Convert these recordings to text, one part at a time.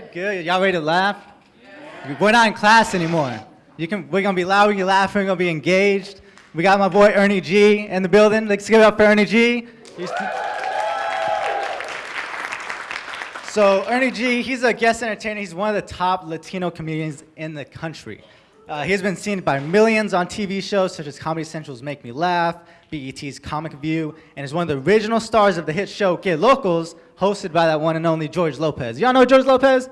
Good, good. Y'all ready to laugh? Yeah. We're not in class anymore. You can, we're gonna be loud, we're gonna be laughing, we're gonna be engaged. We got my boy Ernie G in the building. Let's give it up for Ernie G. So Ernie G, he's a guest entertainer. He's one of the top Latino comedians in the country. Uh, he's been seen by millions on TV shows such as Comedy Central's Make Me Laugh, BET's Comic View, and is one of the original stars of the hit show Que Locos, hosted by that one and only George Lopez. Y'all know George Lopez?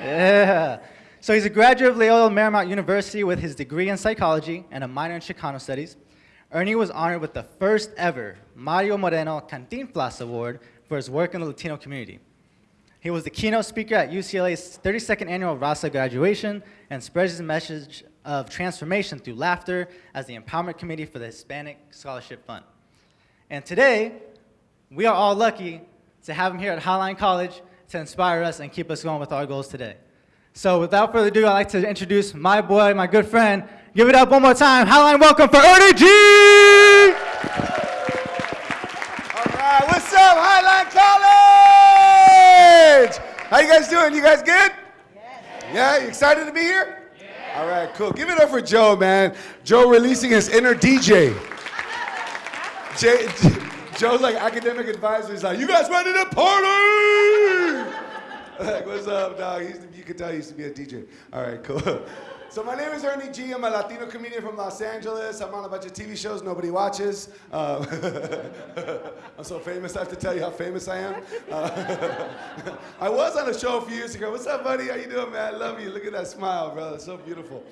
Yeah. yeah. So he's a graduate of Loyola Marymount University with his degree in psychology and a minor in Chicano studies. Ernie was honored with the first ever Mario Moreno Cantinflas Award for his work in the Latino community. He was the keynote speaker at UCLA's 32nd annual Raza graduation and spreads his message of transformation through laughter as the Empowerment Committee for the Hispanic Scholarship Fund. And today, we are all lucky to have him here at Highline College to inspire us and keep us going with our goals today. So without further ado, I'd like to introduce my boy, my good friend. Give it up one more time. Highline welcome for Ernie G! All right, what's up, Highline College? How you guys doing? You guys good? Yeah, you excited to be here? All right, cool. Give it up for Joe, man. Joe releasing his inner DJ. Jay, Joe's like academic advisor. He's like, you guys ready to party? like, what's up, dog? He's, you can tell he used to be a DJ. All right, cool. So my name is Ernie G. I'm a Latino comedian from Los Angeles. I'm on a bunch of TV shows nobody watches. Um, I'm so famous, I have to tell you how famous I am. Uh, I was on a show a few years ago. What's up, buddy? How you doing, man? I love you. Look at that smile, brother. It's so beautiful.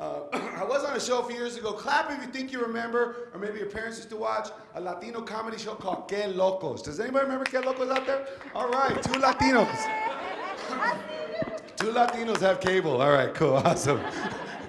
Uh, I was on a show a few years ago. Clap if you think you remember, or maybe your parents used to watch, a Latino comedy show called Que Locos. Does anybody remember Que Locos out there? All right, two Latinos. Two Latinos have cable. All right, cool, awesome.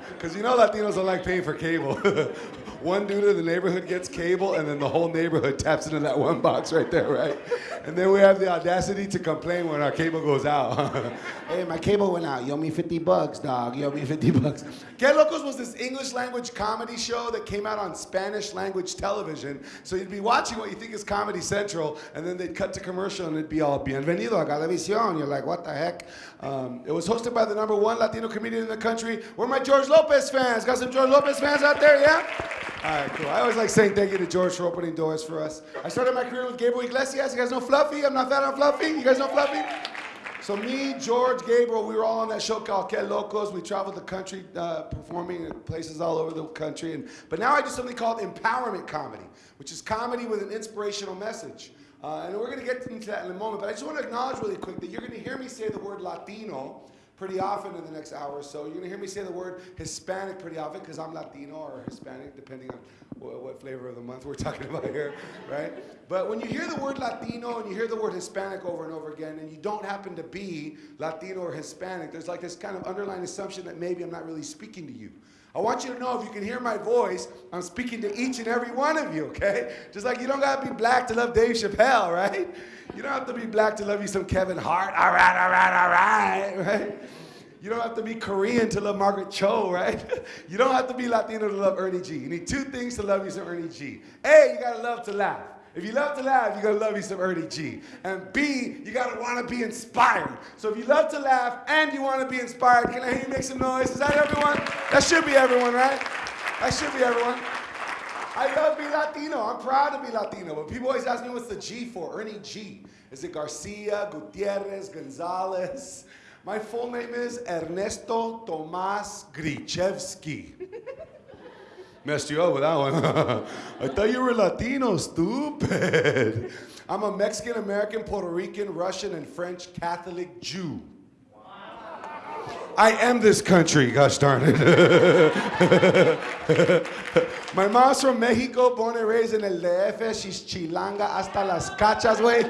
Because you know Latinos don't like paying for cable. one dude in the neighborhood gets cable, and then the whole neighborhood taps into that one box right there, right? And then we have the audacity to complain when our cable goes out. hey, my cable went out. You owe me 50 bucks, dog. You owe me 50 bucks. Que Locos was this English language comedy show that came out on Spanish language television. So you'd be watching what you think is Comedy Central, and then they'd cut to commercial, and it'd be all Bienvenido a Galavisión. You're like, what the heck? Um, it was hosted by the number one Latino comedian in the country. Where are my George Lopez fans? Got some George Lopez fans out there, yeah? All right, cool. I always like saying thank you to George for opening doors for us. I started my career with Gabriel Iglesias. You guys know Fluffy? I'm not fat, I'm Fluffy. You guys know Fluffy? So me, George, Gabriel, we were all on that show called Que Locos. We traveled the country uh, performing in places all over the country. And, but now I do something called empowerment comedy, which is comedy with an inspirational message. Uh, and we're going to get into that in a moment. But I just want to acknowledge really quick that you're going to hear me say the word Latino pretty often in the next hour or so. You're going to hear me say the word Hispanic pretty often because I'm Latino or Hispanic, depending on what, what, flavor of the month we're talking about here, right? But when you hear the word Latino and you hear the word Hispanic over and over again, and you don't happen to be Latino or Hispanic, there's like this kind of underlying assumption that maybe I'm not really speaking to you. I want you to know if you can hear my voice, I'm speaking to each and every one of you, okay? Just like you don't gotta be black to love Dave Chappelle, right? You don't have to be black to love you some Kevin Hart, all right, all right, all right, right? You don't have to be Korean to love Margaret Cho, right? You don't have to be Latino to love Ernie G. You need two things to love you some Ernie G. A, you gotta love to laugh. If you love to laugh, you gotta love you some Ernie G. And B, you gotta wanna be inspired. So if you love to laugh and you wanna be inspired, can I hear you make some noise? Is that everyone? That should be everyone, right? That should be everyone. I love being Latino. I'm proud to be Latino. But people always ask me what's the G for? Ernie G. Is it Garcia, Gutierrez, Gonzalez? My full name is Ernesto Tomas Grichevsky. Messed you up with that one. I thought you were Latino, stupid. I'm a Mexican American, Puerto Rican, Russian, and French Catholic Jew. I am this country, gosh darn it. My mom's from Mexico, born and raised in El DF. She's chilanga hasta las cachas, way.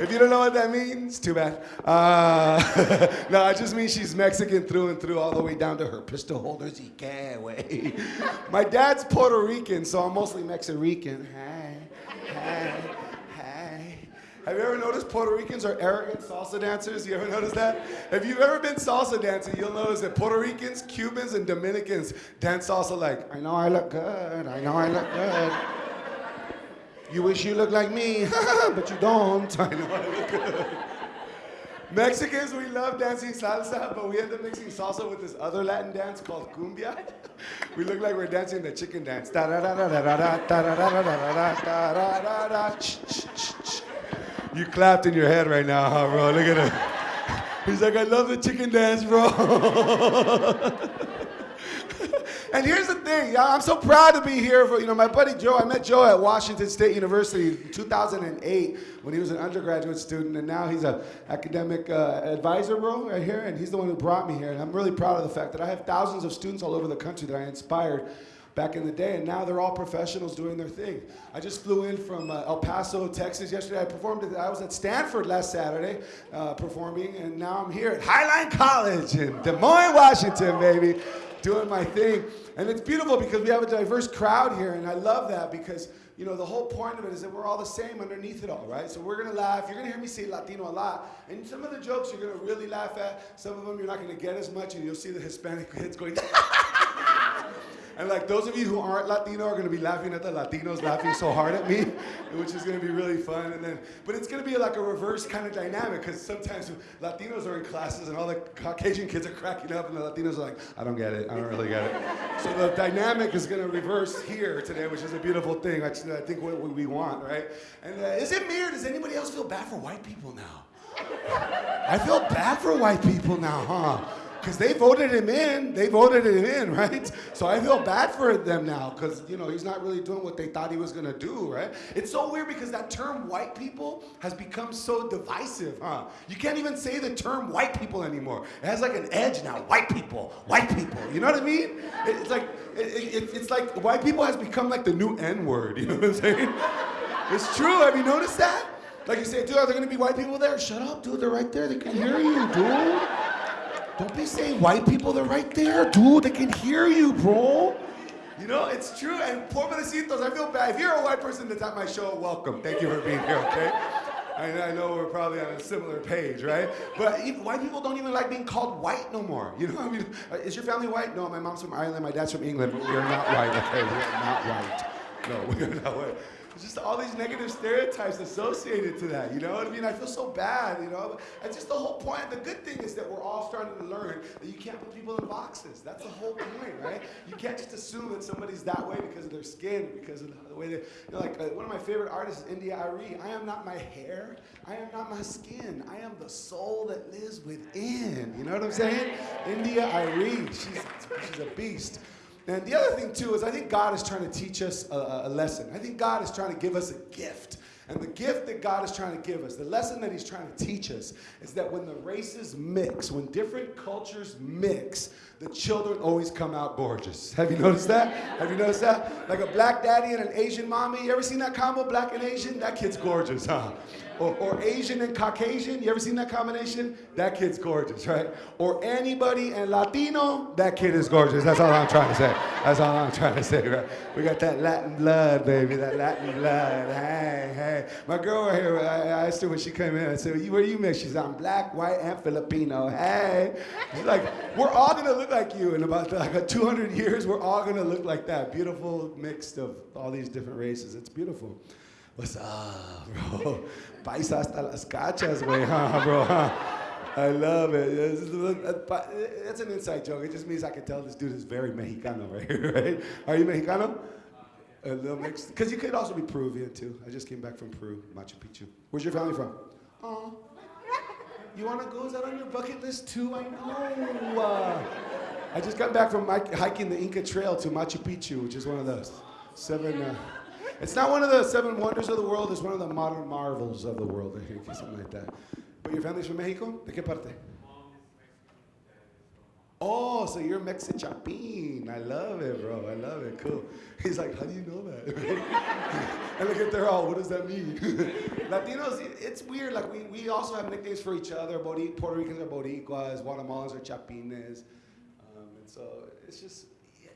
If you don't know what that means, too bad. Uh, no, I just mean she's Mexican through and through, all the way down to her pistol holders. way. My dad's Puerto Rican, so I'm mostly Mexican. Hey, hey, hey. Have you ever noticed Puerto Ricans are arrogant salsa dancers? You ever noticed that? If you've ever been salsa dancing, you'll notice that Puerto Ricans, Cubans, and Dominicans dance salsa like, I know I look good, I know I look good. You wish you looked like me, but you don't. I know I look. Mexicans, we love dancing salsa, but we end up mixing salsa with this other Latin dance called cumbia. We look like we're dancing the chicken dance. You clapped in your head right now, huh, bro? Look at him. He's like, I love the chicken dance, bro. And here's the thing, y'all, I'm so proud to be here for, you know, my buddy Joe, I met Joe at Washington State University in 2008 when he was an undergraduate student, and now he's an academic uh, advisor, bro, right here, and he's the one who brought me here, and I'm really proud of the fact that I have thousands of students all over the country that I inspired back in the day, and now they're all professionals doing their thing. I just flew in from uh, El Paso, Texas yesterday. I performed, at, I was at Stanford last Saturday uh, performing, and now I'm here at Highline College in Des Moines, Washington, baby, doing my thing. And it's beautiful because we have a diverse crowd here, and I love that because you know, the whole point of it is that we're all the same underneath it all, right? So we're gonna laugh. You're gonna hear me say Latino a lot. And some of the jokes you're gonna really laugh at. Some of them you're not gonna get as much, and you'll see the Hispanic kids going, And like those of you who aren't Latino are gonna be laughing at the Latinos laughing so hard at me, which is gonna be really fun. And then, but it's gonna be like a reverse kind of dynamic because sometimes Latinos are in classes and all the Caucasian kids are cracking up and the Latinos are like, I don't get it, I don't really get it. So the dynamic is gonna reverse here today, which is a beautiful thing. I think what we want, right? And uh, is it me or does anybody else feel bad for white people now? I feel bad for white people now, huh? Because they voted him in. They voted him in, right? So I feel bad for them now because, you know, he's not really doing what they thought he was going to do, right? It's so weird because that term white people has become so divisive, huh? You can't even say the term white people anymore. It has like an edge now. White people, white people. You know what I mean? It's like, it, it, it's like white people has become like the new N word. You know what I'm saying? It's true. Have you noticed that? Like you say, dude, are there going to be white people there? Shut up, dude. They're right there. They can hear you, dude. Don't be saying white people, they're right there, dude. They can hear you, bro. You know, it's true. And pobrecitos, I feel bad. If you're a white person that's at my show, welcome. Thank you for being here, okay? I know we're probably on a similar page, right? But even, white people don't even like being called white no more. You know, what I mean, uh, is your family white? No, my mom's from Ireland, my dad's from England, but we are not white, okay? We are not white. No, we are not white just all these negative stereotypes associated to that, you know what I mean? I feel so bad, you know? And just the whole point, the good thing is that we're all starting to learn that you can't put people in boxes. That's the whole point, right? You can't just assume that somebody's that way because of their skin, because of the way they, you know, like uh, one of my favorite artists is India.Arie. I am not my hair, I am not my skin, I am the soul that lives within. You know what I'm saying? India.Arie, she's, she's a beast. And the other thing, too, is I think God is trying to teach us a, a, lesson. I think God is trying to give us a gift. And the gift that God is trying to give us, the lesson that He's trying to teach us, is that when the races mix, when different cultures mix, the children always come out gorgeous. Have you noticed that? Have you noticed that? Like a black daddy and an Asian mommy. You ever seen that combo, black and Asian? That kid's gorgeous, huh? Or, or, Asian and Caucasian. You ever seen that combination? That kid's gorgeous, right? Or anybody and Latino, that kid is gorgeous. That's all I'm trying to say. That's all I'm trying to say, right? We got that Latin blood, baby, that Latin blood. Hey, hey. My girl right here, I, asked her when she came in, I said, where you mix? She said, I'm black, white, and Filipino. Hey. She's like, we're all gonna look like you in about like 200 years. We're all gonna look like that. Beautiful mix of all these different races. It's beautiful. What's up, bro? Paisa hasta las cachas, güey, huh, bro? Huh? I love it. It's uh, an inside joke. It just means I can tell this dude is very Mexicano, right here, right? Are you Mexicano? A little mixed. Because you could also be Peruvian, too. I just came back from Peru, Machu Picchu. Where's your family from? Oh. You want to go? Is that on your bucket list, too? I know. Uh, I just got back from hiking the Inca Trail to Machu Picchu, which is one of those seven... Uh, it's not one of the seven wonders of the world. It's one of the modern marvels of the world, I think, something like that. But your family's from Mexico? ¿De qué parte? Oh, so you're Mexicapin. I love it, bro. I love it. Cool. He's like, how do you know that? and look at they're all, what does that mean? Latinos, it's weird. Like, we, we also have nicknames for each other. Puerto Ricans are Boricuas, Guatemalans are Chapines. Um, and so it's just,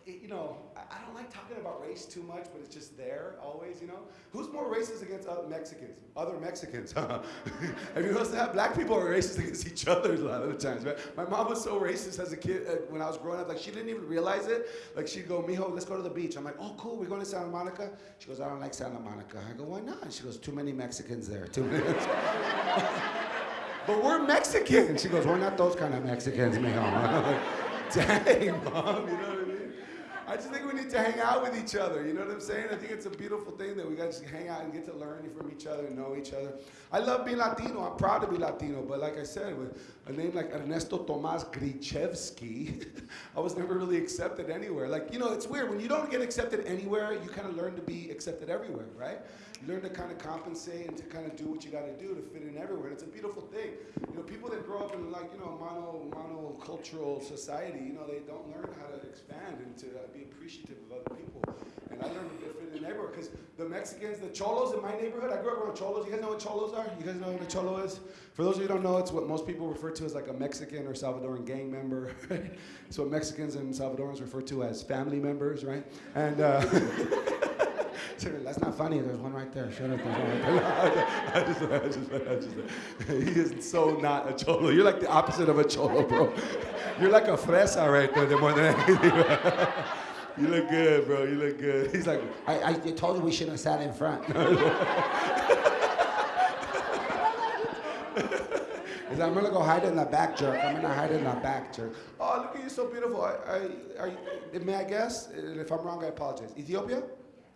you know, I don't like talking about race too much, but it's just there always, you know? Who's more racist against other Mexicans? Other Mexicans, huh? Have you noticed that? Black people are racist against each other a lot of the times, right? My mom was so racist as a kid uh, when I was growing up. Like, she didn't even realize it. Like, she'd go, mijo, let's go to the beach. I'm like, oh, cool, we're going to Santa Monica? She goes, I don't like Santa Monica. I go, why not? She goes, too many Mexicans there, too many but we're Mexican. She goes, we're not those kind of Mexicans, mijo. Dang, mom, you know what I mean? I just think we need to hang out with each other. You know what I'm saying? I think it's a beautiful thing that we got to hang out and get to learn from each other and know each other. I love being Latino. I'm proud to be Latino. But like I said, with a name like Ernesto Tomas Grichevsky, I was never really accepted anywhere. Like, you know, it's weird. When you don't get accepted anywhere, you kind of learn to be accepted everywhere, right? Learn to kind of compensate and to kind of do what you got to do to fit in everywhere. And it's a beautiful thing. You know, people that grow up in like, you know, mono, monocultural society, you know, they don't learn how to expand and to uh, be appreciative of other people. And I learned to fit in everywhere because the Mexicans, the cholos in my neighborhood, I grew up around cholos. You guys know what cholos are? You guys know what a cholo is? For those of you who don't know, it's what most people refer to as like a Mexican or Salvadoran gang member. it's what Mexicans and Salvadorans refer to as family members, right? And uh, that's not funny. There's one right there. Shut up. There's one right there. I just, I just, I just, he is so not a cholo. You're like the opposite of a cholo, bro. You're like a fresa right there, more than anything. You look good, bro. You look good. He's like, I, I told you we shouldn't have sat in front. He's like, I'm gonna go hide in the back, jerk. I'm gonna hide in the back, jerk. Oh, look at you, so beautiful. I, I, are you, may I guess? If I'm wrong, I apologize. Ethiopia?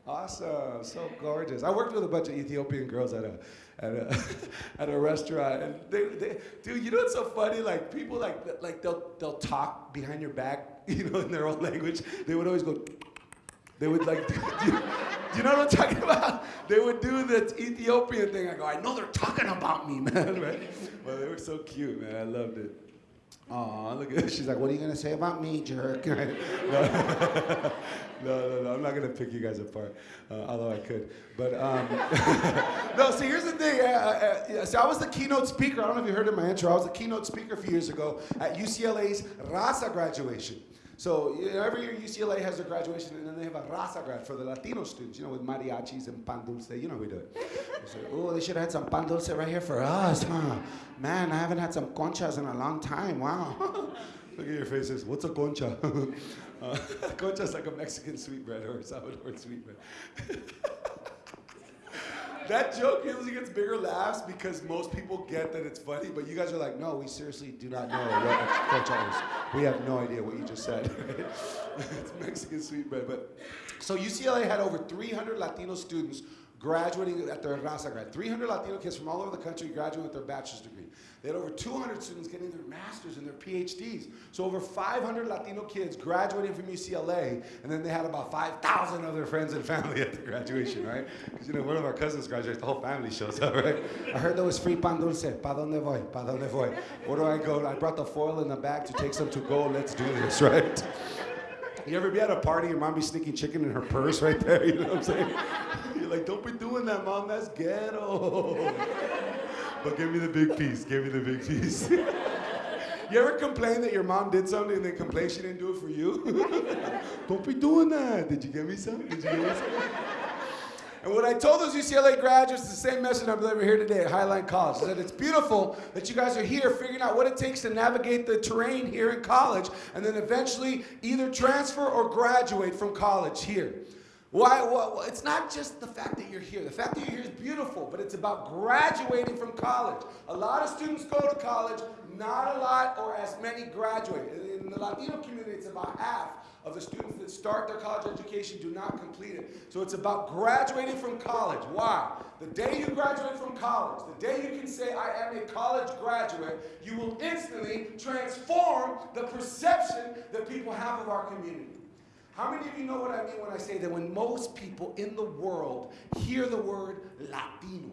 Awesome, so gorgeous. I worked with a bunch of Ethiopian girls at a at a at a restaurant, and they, they, dude, you know what's so funny? Like people like like they'll they'll talk behind your back, you know, in their own language. They would always go. They would like, do, do, you know what I'm talking about? They would do the Ethiopian thing. I go, I know they're talking about me, man. Right? Well, they were so cute, man. I loved it. Aw, look at this. She's like, what are you going to say about me, jerk? no, no, no, no, I'm not going to pick you guys apart, uh, although I could. But, um, no, see, here's the thing. Uh, uh, so I was the keynote speaker. I don't know if you heard in my intro. I was the keynote speaker a few years ago at UCLA's Raza graduation. So you know, every year UCLA has a graduation, and then they have a raza grad for the Latino students, you know, with mariachis and pan dulce. You know we do it. Oh, they should have had some pan dulce right here for us, huh? Man, I haven't had some conchas in a long time. Wow. Look at your faces. What's a concha? uh, concha is like a Mexican sweetbread or a Salvadoran sweetbread. That joke usually gets bigger laughs because most people get that it's funny, but you guys are like, no, we seriously do not know what concha is. We have no idea what you just said. it's Mexican sweetbread. But so UCLA had over 300 Latino students graduating at their Raza grad. 300 Latino kids from all over the country graduating with their bachelor's degree. They had over 200 students getting their masters and their PhDs. So over 500 Latino kids graduating from UCLA, and then they had about 5,000 of their friends and family at the graduation, right? Because you know, one of our cousins graduates, the whole family shows up, right? I heard there was free pan dulce. Pa donde voy? Pa donde voy? Where do I go? I brought the foil in the bag to take some to go. Let's do this, right? You ever be at a party, your mom be sneaking chicken in her purse right there? You know what I'm saying? Like, don't be doing that, mom. That's ghetto. But give me the big piece. Give me the big piece. you ever complain that your mom did something and then complain she didn't do it for you? Don't be doing that. Did you give me some? Did you give me some? And what I told those UCLA graduates the same message I'm delivering here today at Highline College. Is that it's beautiful that you guys are here figuring out what it takes to navigate the terrain here in college and then eventually either transfer or graduate from college here. Why, well, it's not just the fact that you're here. The fact that you're here is beautiful, but it's about graduating from college. A lot of students go to college, not a lot or as many graduate. In the Latino community, it's about half of the students that start their college education do not complete it. So it's about graduating from college. Why? The day you graduate from college, the day you can say, I am a college graduate, you will instantly transform the perception that people have of our community. How many of you know what I mean when I say that when most people in the world hear the word Latino,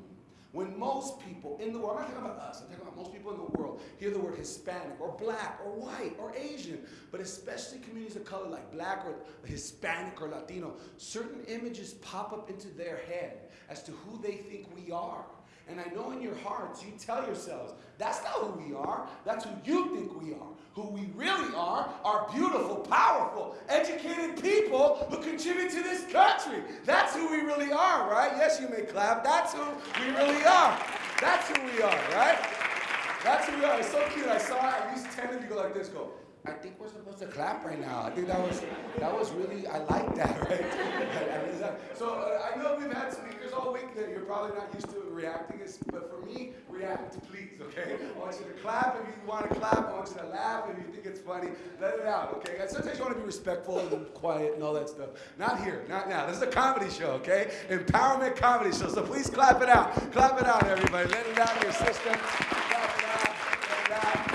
when most people in the world, I'm not talking about us, I'm talking about most people in the world, hear the word Hispanic or black or white or Asian, but especially communities of color like black or Hispanic or Latino, certain images pop up into their head as to who they think we are. And I know in your hearts you tell yourselves, that's not who we are, that's who you think we are who we really are, are beautiful, powerful, educated people who contribute to this country. That's who we really are, right? Yes, you may clap. That's who we really are. That's who we are, right? That's who we are. It's so cute. I saw at least 10 of you go like this, go, I think we're supposed to clap right now. I think that was that was really I like that, right? so uh, I know we've had speakers all week that you're probably not used to reacting, but for me, react please, okay? I want you to clap if you want to clap. I want you to laugh if you think it's funny. Let it out, okay? And sometimes you want to be respectful and quiet and all that stuff. Not here, not now. This is a comedy show, okay? Empowerment comedy show. So please clap it out. Clap it out, everybody. Let it out your system. Clap it out. Let it out.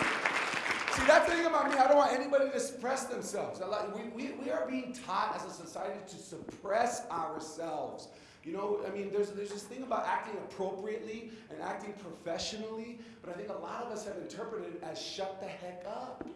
See, that's the thing about me. I don't want anybody to suppress themselves. We, we, we are being taught as a society to suppress ourselves. You know, I mean, there's, there's this thing about acting appropriately and acting professionally, but I think a lot of us have interpreted it as shut the heck up.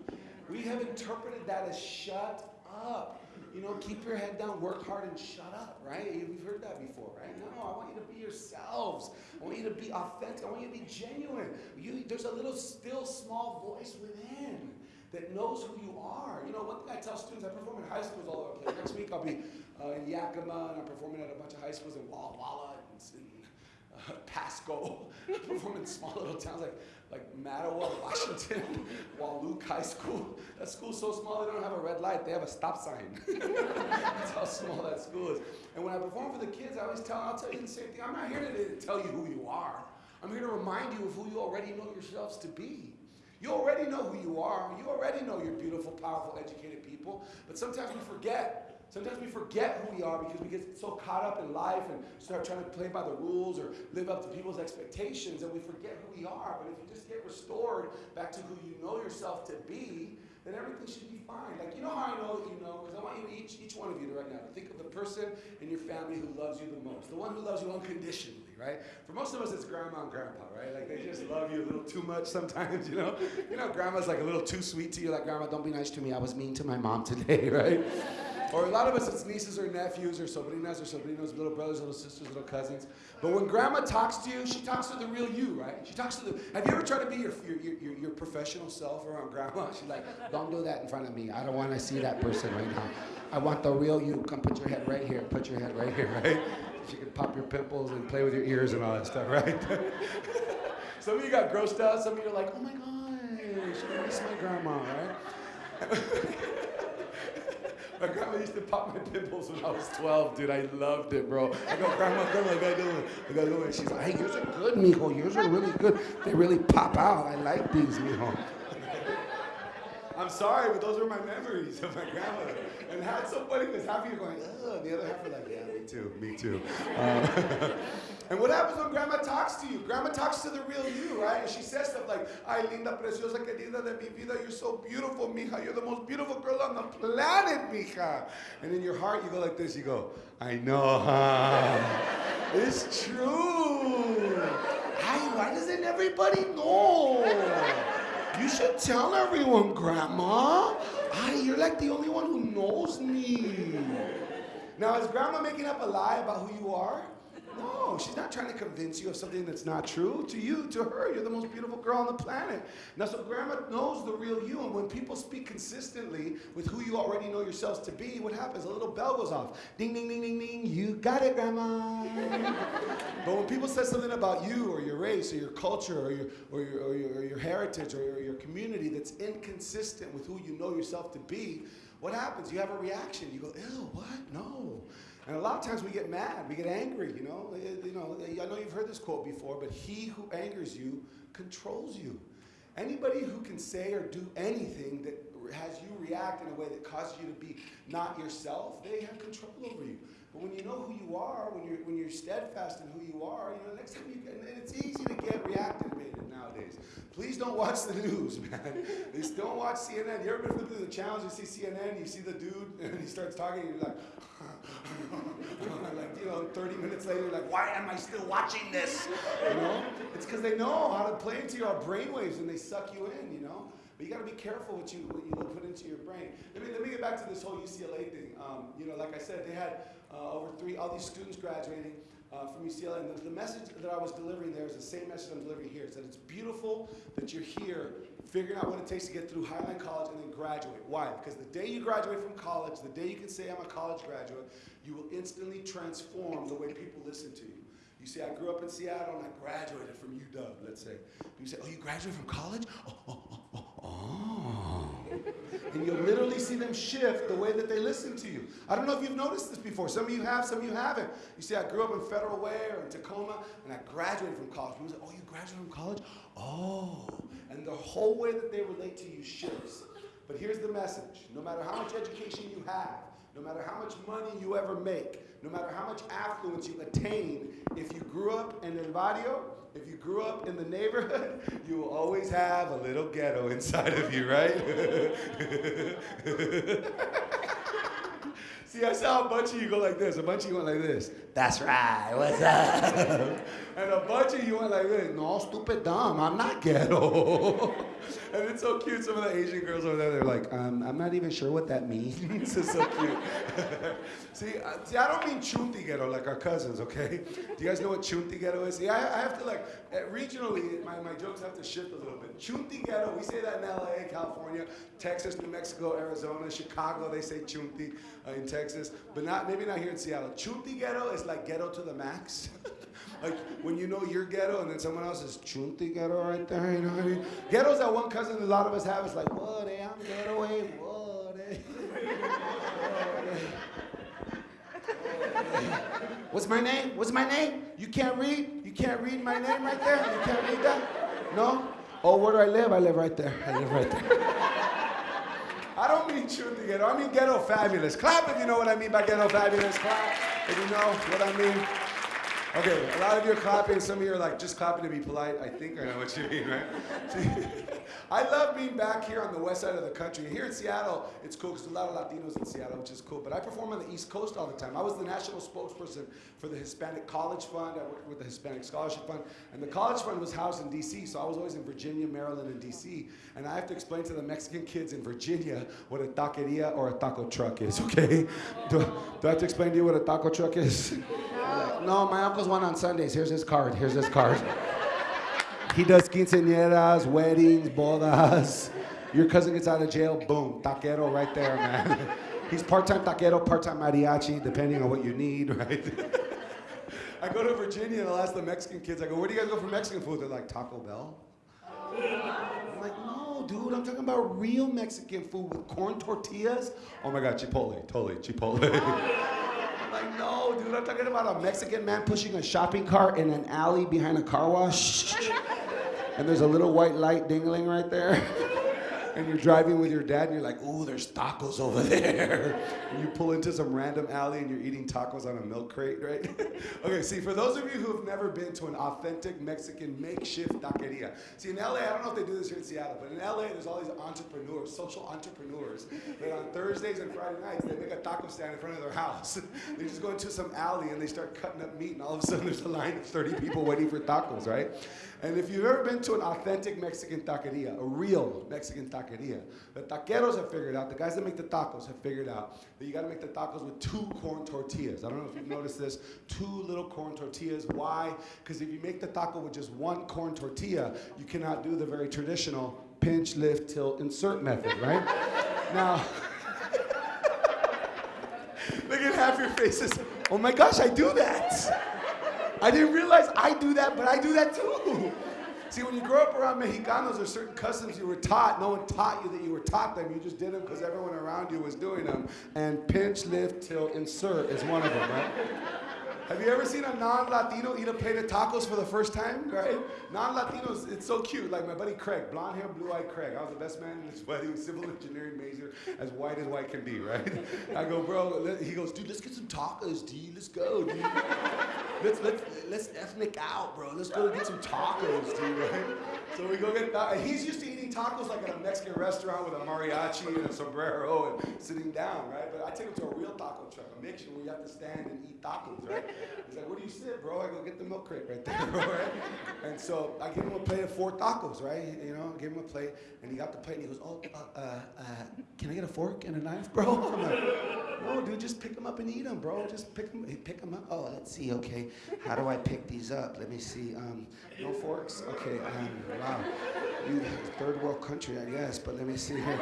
We have interpreted that as shut up. You know, keep your head down, work hard, and shut up, right? We've heard that before, right? No, I want you to be yourselves. I want you to be authentic. I want you to be genuine. You, there's a little still small voice within that knows who you are. You know, one thing I tell students, I perform in high schools all over the place. Next week I'll be uh, in Yakima and I'm performing at a bunch of high schools in Walla Walla and in uh, Pasco. I perform in small little towns like like Mattawa, Washington, Wahluke High School. That school's so small they don't have a red light, they have a stop sign. That's how small that school is. And when I perform for the kids, I always tell them, I'll tell you the same thing. I'm not here to tell you who you are. I'm here to remind you of who you already know yourselves to be. You already know who you are. You already know you're beautiful, powerful, educated people. But sometimes we forget Sometimes we forget who we are because we get so caught up in life and start trying to play by the rules or live up to people's expectations and we forget who we are. But if you just get restored back to who you know yourself to be, then everything should be fine. Like, you know how I know that you know? Because I want you, each, each one of you to right now, to think of the person in your family who loves you the most. The one who loves you unconditionally, right? For most of us, it's grandma and grandpa, right? Like, they just love you a little too much sometimes, you know? You know, grandma's like a little too sweet to you. Like, grandma, don't be nice to me. I was mean to my mom today, right? Or a lot of us, it's nieces or nephews or sobrinas or sobrinos, little brothers, little sisters, little cousins. But when grandma talks to you, she talks to the real you, right? She talks to the. Have you ever tried to be your, your, your, your professional self around grandma? She's like, don't do that in front of me. I don't want to see that person right now. I want the real you. Come put your head right here. Put your head right here, right? She can pop your pimples and play with your ears and all that stuff, right? some of you got grossed out. Some of you are like, oh my gosh, I miss my grandma, right? My grandma used to pop my pimples when I was 12, dude. I loved it, bro. I go, grandma, grandma, I gotta do it. I gotta do it. She's like, hey, yours are good, mijo. Yours are really good. They really pop out. I like these, mijo. I'm sorry, but those are my memories of my grandmother. And how it's so funny because half of you are going, ugh, the other half are like, yeah, too, me too. Uh, and what happens when grandma talks to you? Grandma talks to the real you, right? And she says stuff like, ay, linda, preciosa, querida de mi vida, you're so beautiful, mija. You're the most beautiful girl on the planet, mija. And in your heart, you go like this, you go, I know, huh? it's true. Ay, why doesn't everybody know? You should tell everyone, Grandma. Ay, you're like the only one who knows me. Now, is Grandma making up a lie about who you are? No, she's not trying to convince you of something that's not true. To you, to her, you're the most beautiful girl on the planet. Now, so grandma knows the real you, and when people speak consistently with who you already know yourselves to be, what happens? A little bell goes off. Ding, ding, ding, ding, ding. You got it, grandma. but when people say something about you or your race or your culture or your, or your, or your, or your heritage or your, your community that's inconsistent with who you know yourself to be, what happens? You have a reaction. You go, ew, what? No. And a lot of times we get mad, we get angry, you know. Eh, you know, eh, I know you've heard this quote before, but he who angers you controls you. Anybody who can say or do anything that has you react in a way that causes you to be not yourself, they have control over you. But when you know who you are, when you're when you're steadfast in who you are, you know, next time you get, and it's easy to get reactivated nowadays. Please don't watch the news, man. Just don't watch CNN. You ever been through the challenge? You see CNN, you see the dude, and he starts talking, and you're like, like you know, 30 minutes later, like, why am I still watching this? You know, it's because they know how to play into your brainwaves and they suck you in. You know. But you got to be careful what you what you put into your brain. Let me let me get back to this whole UCLA thing. Um, you know, like I said, they had uh, over three all these students graduating uh, from UCLA, and the, the, message that I was delivering there is the same message I'm delivering here. It's that it's beautiful that you're here, figuring out what it takes to get through Highline College and then graduate. Why? Because the day you graduate from college, the day you can say I'm a college graduate, you will instantly transform the way people listen to you. You say, I grew up in Seattle and I graduated from UW, let's say. You say, oh, you graduated from college? Oh, oh, oh, oh. And you'll literally see them shift the way that they listen to you. I don't know if you've noticed this before. Some of you have, some of you haven't. You see, I grew up in Federal Way or in Tacoma, and I graduated from college. People say, oh, you graduated from college? Oh. And the whole way that they relate to you shifts. But here's the message. No matter how much education you have, no matter how much money you ever make, no matter how much affluence you attain, if you grew up in El Barrio, if you grew up in the neighborhood, you will always have a little ghetto inside of you, right? See, I saw a bunch of you go like this. A bunch of you went like this. That's right. What's up? and a bunch of you went like this. No, stupid dumb. I'm not ghetto. and it's so cute. Some of the Asian girls over there, they're like, um, I'm not even sure what that means. it's so cute. see, uh, see, I don't mean chunti ghetto like our cousins, okay? Do you guys know what chunti ghetto is? See, I, I have to like, uh, regionally, my, my jokes have to shift a little bit. Chunti ghetto, we say that in LA, California, Texas, New Mexico, Arizona, Chicago, they say chunti uh, in Texas, but not maybe not here in Seattle. Chunti ghetto is like ghetto to the max. Like when you know you're ghetto and then someone else is chunti ghetto right there, you know what I mean? Ghetto's that one cousin a lot of us have. It's like, what, eh, I'm ghetto, eh, what, eh? What's my name? What's my name? You can't read? You can't read my name right there? You can't read that? No? Oh, where do I live? I live right there. I live right there. I don't mean chunti ghetto. I mean ghetto fabulous. Clap if you know what I mean by ghetto fabulous. Clap if you know what I mean. Okay, a lot of you are clapping. Some of you are like just clapping to be polite. I think I know what you mean, right? I love being back here on the west side of the country. Here in Seattle, it's cool because there's a lot of Latinos in Seattle, which is cool. But I perform on the East Coast all the time. I was the national spokesperson for the Hispanic College Fund. I worked with the Hispanic Scholarship Fund. And the College Fund was housed in D.C., so I was always in Virginia, Maryland, and D.C. And I have to explain to the Mexican kids in Virginia what a taqueria or a taco truck is, okay? Do, do I have to explain to you what a taco truck is? No, no my uncle's one on Sundays. Here's his card. Here's his card. He does quinceañeras, weddings, bodas. Your cousin gets out of jail, boom, taquero right there, man. He's part-time taquero, part-time mariachi, depending on what you need, right? I go to Virginia and I'll ask the Mexican kids, I go, where do you guys go for Mexican food? They're like, Taco Bell. I'm like, no, dude, I'm talking about real Mexican food with corn tortillas. Oh my God, Chipotle, totally, Chipotle. I'm like, no, dude, I'm talking about a Mexican man pushing a shopping cart in an alley behind a car wash. and there's a little white light dingling right there. and you're driving with your dad and you're like, ooh, there's tacos over there. and you pull into some random alley and you're eating tacos on a milk crate, right? okay, see, for those of you who have never been to an authentic Mexican makeshift taqueria, see, in LA, I don't know if they do this here in Seattle, but in LA, there's all these entrepreneurs, social entrepreneurs, that on Thursdays and Friday nights, they make a taco stand in front of their house. they just go into some alley and they start cutting up meat, and all of a sudden there's a line of 30 people waiting for tacos, right? And if you've ever been to an authentic Mexican taqueria, a real Mexican taqueria, the taqueros have figured out, the guys that make the tacos have figured out that you gotta make the tacos with two corn tortillas. I don't know if you've noticed this, two little corn tortillas. Why? Because if you make the taco with just one corn tortilla, you cannot do the very traditional pinch, lift, tilt, insert method, right? now, look at half your faces. Oh my gosh, I do that. I didn't realize I do that, but I do that too. See, when you grow up around Mexicanos, there's certain customs you were taught. No one taught you that you were taught them. You just did them because everyone around you was doing them. And pinch, lift, tilt, insert is one of them, right? Have you ever seen a non-Latino eat a plate of tacos for the first time, right? Non-Latinos, it's so cute. Like my buddy Craig, blonde hair, blue-eyed Craig. I was the best man in his wedding, civil engineering major, as white as white can be, right? I go, bro, he goes, dude, let's get some tacos, D. Let's go, dude. Let's, let's, let's ethnic out, bro. Let's go get some tacos, dude, right? So we go get, and he's used to eating tacos like at a Mexican restaurant with a mariachi and a sombrero and sitting down, right? But I take him to a real taco truck, a mixture where you have to stand and eat tacos, right? He's like, where do you sit, bro? I go get the milk crate right there, right? And so I give him a plate of four tacos, right? You know, I give him a plate, and he got the plate, and he goes, oh, uh, uh, uh, can I get a fork and a knife, bro? I'm like, no, dude, just pick them up and eat them, bro. Just pick them, pick them up. Oh, let's see, okay. How do I pick these up? Let me see. Um, no forks? Okay, um, wow. You, third world country, I guess, but let me see here.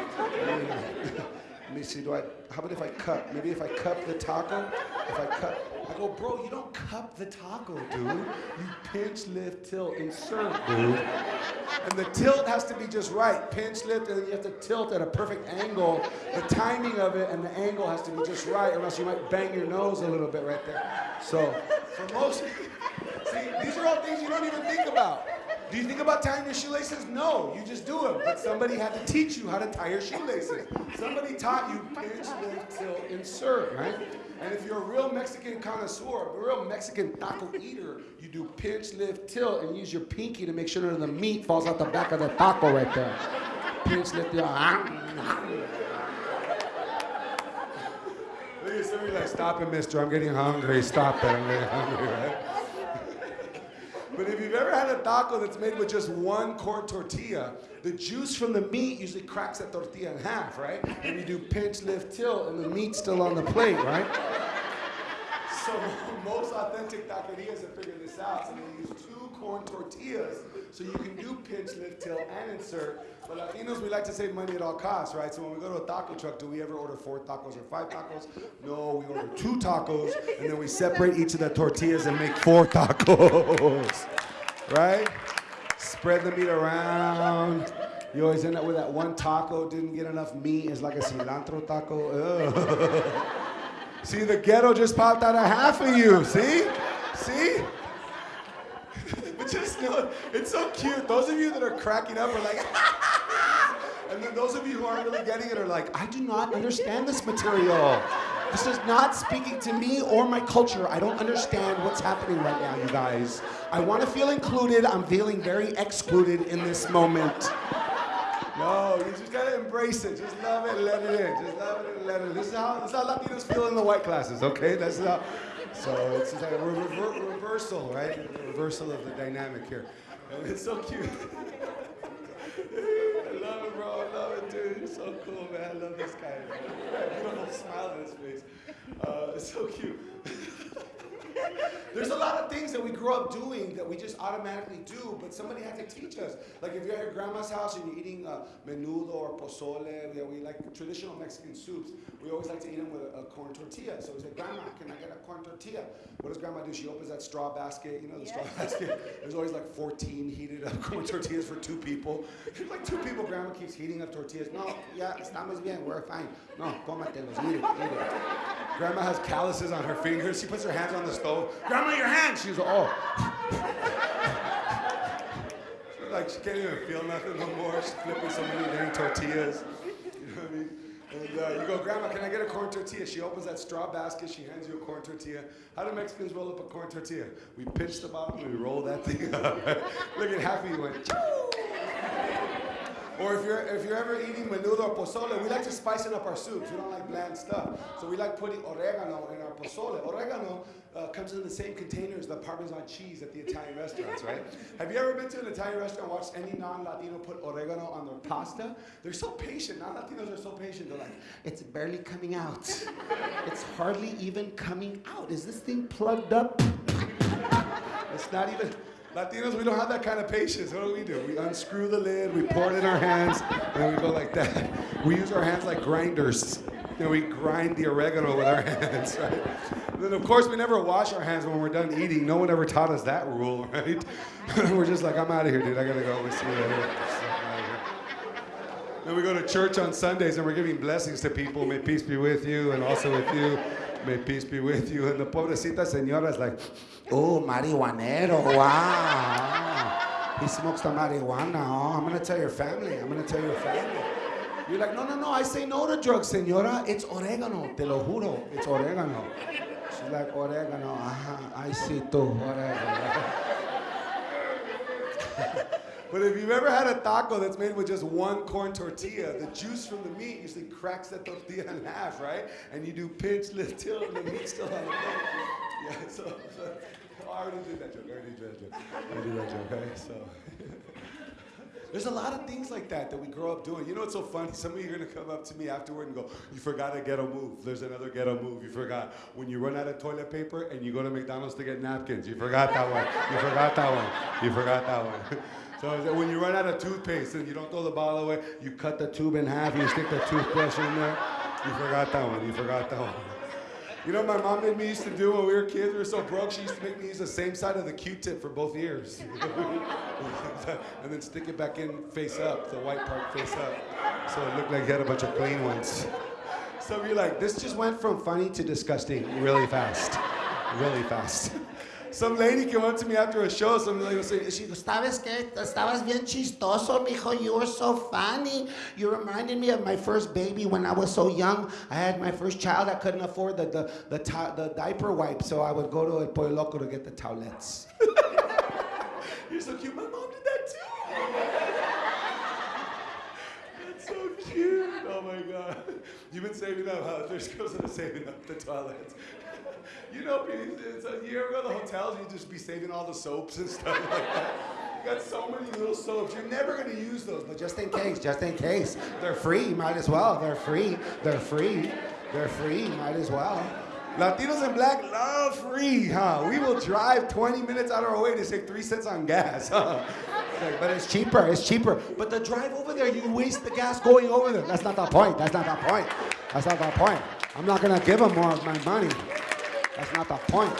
Let me see, do I, how about if I cut? Maybe if I cut the taco, if I cut, I go, bro, you don't cup the taco, dude. You pinch, lift, tilt, insert, dude. And the tilt has to be just right. Pinch, lift, and then you have to tilt at a perfect angle. The timing of it and the angle has to be just right, or else you might bang your nose a little bit right there. So, for most, see, these are all things you don't even think about. Do you think about tying your shoelaces? No, you just do them. But somebody had to teach you how to tie your shoelaces. Somebody taught you pinch, lift, tilt, insert, right? And if you're a real Mexican connoisseur, a real Mexican taco eater, you do pinch, lift, tilt, and use your pinky to make sure that the meat falls out the back of the taco right there. Pinch, lift, tilt. Look at somebody like, stop it, mister. I'm getting hungry. Stop it. I'm getting hungry, right? But if you've ever had a taco that's made with just one corn tortilla, the juice from the meat usually cracks that tortilla in half, right? And you do pinch, lift, tilt, and the meat's still on the plate, right? So most authentic taquerias have figured this out. So they use two corn tortillas so you can do pinch, lift, tilt, and insert. But uh, Latinos, we like to save money at all costs, right? So when we go to a taco truck, do we ever order four tacos or five tacos? No, we order two tacos, and then we separate each of the tortillas and make four tacos, right? Spread the meat around. You always end up with that one taco, didn't get enough meat. It's like a cilantro taco. See, the ghetto just popped out of half of you. See? See? It's so cute. Those of you that are cracking up are like, and then those of you who aren't really getting it are like, I do not understand this material. This is not speaking to me or my culture. I don't understand what's happening right now, you guys. I want to feel included. I'm feeling very excluded in this moment. No, you just gotta embrace it. Just love it and let it in. Just love it and let it in. This is how, this is how Latinos feel in the white classes, okay? That's how. So it's like a rever- reversal, right? A reversal of the dynamic here. And it's so cute. I love it, bro. I love it, dude. You're so cool, man. I love this guy. Beautiful smile on his face. Uh, it's so cute. There's a lot of things that we grew up doing that we just automatically do, but somebody had to teach us. Like if you're at your grandma's house and you're eating uh, menudo or pozole, you we like traditional Mexican soups. We always like to eat them with a, a corn tortilla. So we say, Grandma, can I get a corn tortilla? What does Grandma do? She opens that straw basket, you know, the straw basket. There's always like 14 heated up corn tortillas for two people. There's like two people. Grandma keeps heating up tortillas. No, yeah, estamos bien. We're fine. No, cómatelos. Eat it. Eat it. Grandma has calluses on her fingers. She puts her hands on the stove. Grandma, your. She's oh. She's like she can't even feel nothing no more. She's flipping so many dang tortillas. You know what I mean? And uh, you go, Grandma, can I get a corn tortilla? She opens that straw basket. She hands you a corn tortilla. How do Mexicans roll up a corn tortilla? We pinch the bottom and we roll that thing up. Look at of you went. Or if you're if you're ever eating menudo or pozole, we like to spice it up our soups. We don't like bland stuff, so we like putting oregano in our pozole. Oregano uh, comes in the same container as the Parmesan cheese at the Italian restaurants, right? Have you ever been to an Italian restaurant and watched any non-Latino put oregano on their pasta? They're so patient. Non-Latinos are so patient. They're like, it's barely coming out. It's hardly even coming out. Is this thing plugged up? It's not even. Latinos, we don't have that kind of patience. What do we do? We unscrew the lid, we pour it in our hands, and we go like that. We use our hands like grinders. You know, we grind the oregano with our hands, right? And then, of course, we never wash our hands when we're done eating. No one ever taught us that rule, right? we're just like, I'm out of here, dude. I gotta go. We'll see you later. Then we go to church on Sundays and we're giving blessings to people. May peace be with you and also with you. May peace be with you. And the pobrecita señora is like, oh, marihuanero, wow. He smokes the marijuana. Oh, I'm going to tell your family. I'm going to tell your family. You're like, no, no, no, I say no to drugs, señora. It's oregano. Te lo juro. It's oregano. She's like, oregano. I see too. Oregano. But if you've ever had a taco that's made with just one corn tortilla, the juice from the meat usually cracks that tortilla in half, right? And you do pinch, and the meat's still on the plate. Yeah, so, so I already did that joke. I already did that joke. I already did that joke, okay? So. There's a lot of things like that that we grow up doing. You know what's so funny? Some of you are gonna come up to me afterward and go, "You forgot a ghetto move." There's another ghetto move. You forgot when you run out of toilet paper and you go to McDonald's to get napkins. You forgot that one. You forgot that one. You forgot that one. So when you run out of toothpaste and you don't throw the bottle away, you cut the tube in half. And you stick the toothbrush in there. You forgot that one. You forgot that one. You know, what my mom made me used to do when we were kids. We were so broke. She used to make me use the same side of the Q-tip for both ears, and then stick it back in face up, the white part face up, so it looked like you had a bunch of clean ones. So you're like, this just went from funny to disgusting really fast, really fast. Some lady came up to me after a show. Some lady was saying, she goes, ¿Sabes qué? Estabas bien chistoso, mijo. You were so funny. You reminded me of my first baby when I was so young. I had my first child. I couldn't afford the, the, the, the diaper wipe, so I would go to El Pollo Loco to get the towelettes. You're so cute. My mom did that too. Cute. Oh my god. You've been saving up, huh? There's girls that are saving up the toilets. You know, it's a, you ever go to the hotels, you just be saving all the soaps and stuff like that. You got so many little soaps. You're never gonna use those, but just in case, just in case. They're free, might as well. They're free. They're free. They're free, might as well. Latinos and black love free, huh? We will drive 20 minutes out of our way to save three cents on gas, huh? But it's cheaper, it's cheaper. But the drive over there, you waste the gas going over there. That's not the point. That's not the point. That's not the point. I'm not gonna give them more of my money. That's not the point.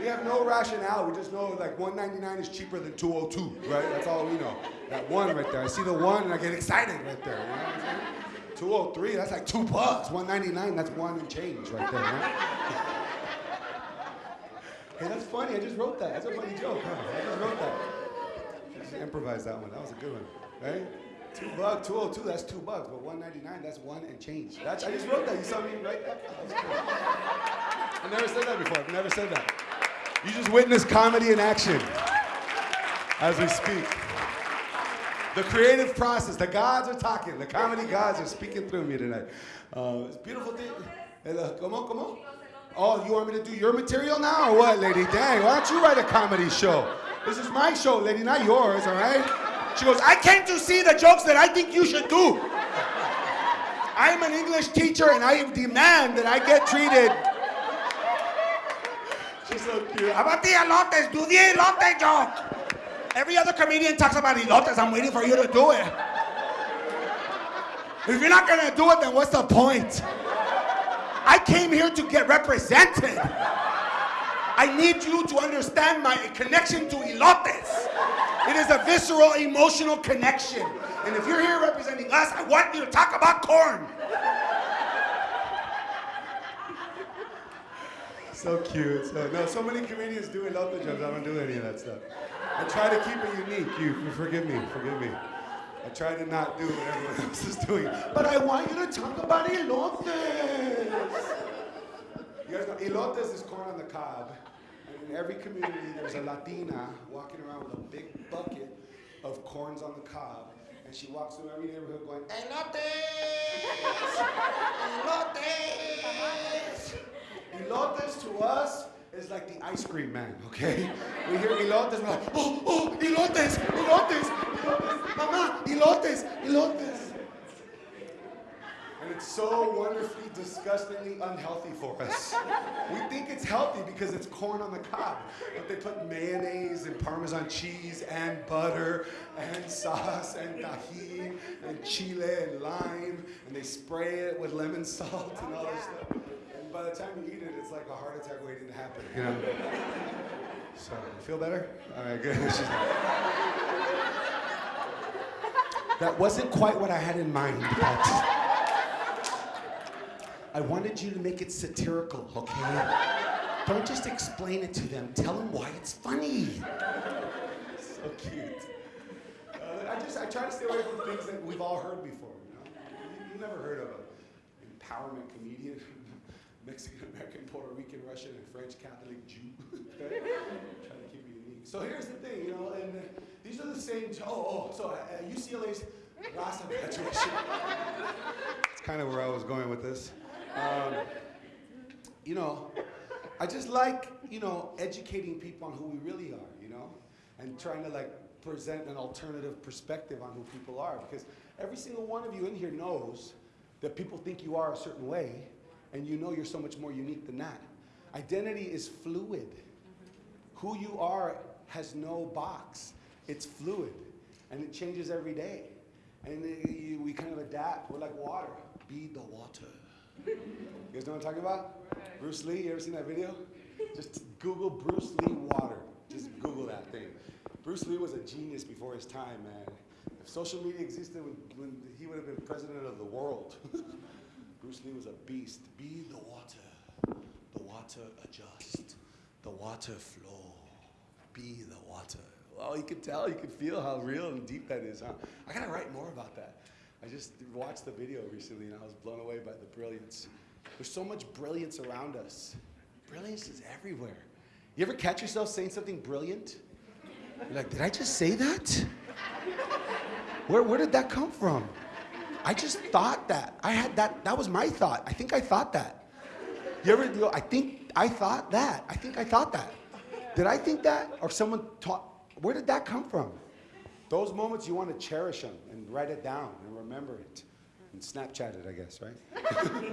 We have no rationale. We just know like 199 is cheaper than 202, right? That's all we know. That one right there. I see the one and I get excited right there. You know what I'm saying? 203, that's like two bucks. 199, that's one and change right there, right? hey, that's funny. I just wrote that. That's a funny joke, huh? I just wrote that. I just improvised that one. That was a good one, right? Two bucks, 202, that's two bucks. But 199, that's one and change. That's, I just wrote that. You saw me write that? That was cool. I never said that before. I've never said that. You just witnessed comedy in action as we speak. The creative process, the gods are talking. The comedy gods are speaking through me tonight. Uh, it's beautiful thing. Come on, come on. Oh, you want me to do your material now or what, lady? Dang, why don't you write a comedy show? This is my show, lady, not yours, all right? She goes, I came to see the jokes that I think you should do. I am an English teacher and I demand that I get treated. She's so cute. How about the elotes? Do the elote joke. Every other comedian talks about elotes. I'm waiting for you to do it. If you're not gonna do it, then what's the point? I came here to get represented. I need you to understand my connection to elotes. It is a visceral, emotional connection. And if you're here representing us, I want you to talk about corn. So cute. So no, so many comedians do elote jokes. I don't do any of that stuff. I try to keep it unique. You forgive me. Forgive me. I try to not do what everyone else is doing. But I want you to talk about elotes. You guys know elotes is corn on the cob. In every community, there's a Latina walking around with a big bucket of corns on the cob. And she walks through every neighborhood going, elotes! Elotes! Elotes to us is like the ice cream man, okay? We hear elotes, we're like, oh, oh, elotes, elotes, elotes, mama, elotes, elotes. It's so wonderfully, disgustingly unhealthy for us. We think it's healthy because it's corn on the cob, but they put mayonnaise and Parmesan cheese and butter and sauce and Tajín and chile and lime, and they spray it with lemon salt and all this stuff. And by the time you eat it, it's like a heart attack waiting to happen, you know? So, feel better? All right, good. that wasn't quite what I had in mind, but. I wanted you to make it satirical, okay? Don't just explain it to them. Tell them why it's funny. So cute. Uh, I just I try to stay away from things that we've all heard before. You know, you, you never heard of an empowerment comedian, Mexican American, Puerto Rican, Russian, and French Catholic Jew. okay? Try to keep it unique. So here's the thing, you know, and uh, these are the same. Oh, oh, so uh, UCLA's last graduation. It's kind of where I was going with this. Um, you know, I just like, you know, educating people on who we really are, you know, and trying to like present an alternative perspective on who people are because every single one of you in here knows that people think you are a certain way and you know you're so much more unique than that. Identity is fluid. Who you are has no box. It's fluid and it changes every day. And uh, we kind of adapt. We're like water. Be the water. You guys know what I'm talking about? Bruce Lee, you ever seen that video? Just Google Bruce Lee water. Just Google that thing. Bruce Lee was a genius before his time, man. If social media existed, when, when he would have been president of the world. Bruce Lee was a beast. Be the water. The water adjust. The water flow. Be the water. Well, you can tell, you can feel how real and deep that is, huh? I gotta write more about that. I just watched the video recently and I was blown away by the brilliance. There's so much brilliance around us. Brilliance is everywhere. You ever catch yourself saying something brilliant? You're like, did I just say that? Where, where did that come from? I just thought that. I had that, that was my thought. I think I thought that. You ever go, I think I thought that. I think I thought that. Did I think that? Or someone taught, where did that come from? Those moments, you want to cherish them and write it down and remember it. And Snapchat it, I guess, right?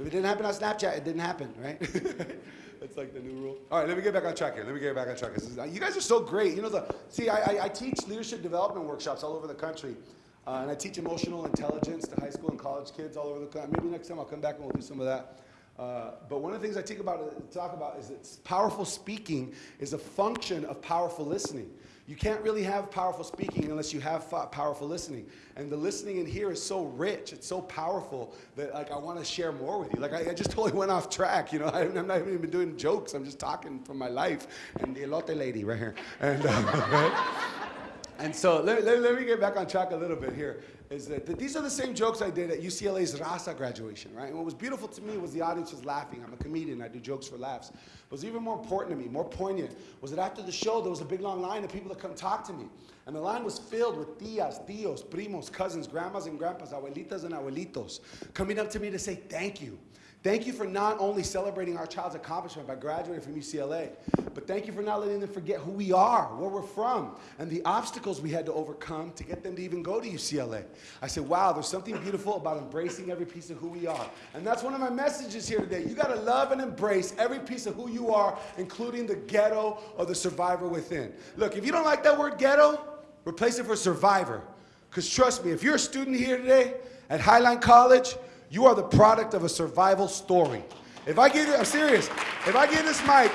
if it didn't happen on Snapchat, it didn't happen, right? That's like the new rule. All right, let me get back on track here. Let me get back on track. Is- You guys are so great. You know, the see, I, I, I teach leadership development workshops all over the country. Uh, and I teach emotional intelligence to high school and college kids all over the country. Maybe next time I'll come back and we'll do some of that. Uh, but one of the things I talk about, talk about is that powerful speaking is a function of powerful listening. You can't really have powerful speaking unless you have powerful listening. And the listening in here is so rich, it's so powerful that like I want to share more with you. Like I, I just totally went off track, you know. I, I'm not even doing jokes. I'm just talking from my life. And the elote lady right here. And uh, And so let, let, let me get back on track a little bit here. Is that, that these are the same jokes I did at UCLA's Raza graduation, right? And what was beautiful to me was the audience was laughing. I'm a comedian, I do jokes for laughs. But was even more important to me, more poignant, was that after the show, there was a big long line of people that come talk to me. And the line was filled with tias, tios, primos, cousins, grandmas and grandpas, abuelitas and abuelitos, coming up to me to say thank you. Thank you for not only celebrating our child's accomplishment by graduating from UCLA, but thank you for not letting them forget who we are, where we're from, and the obstacles we had to overcome to get them to even go to UCLA. I said, wow, there's something beautiful about embracing every piece of who we are. And that's one of my messages here today. You gotta love and embrace every piece of who you are, including the ghetto or the survivor within. Look, if you don't like that word ghetto, replace it for survivor. Because trust me, if you're a student here today at Highline College, you are the product of a survival story. If I give you, I'm serious, if I give this mic,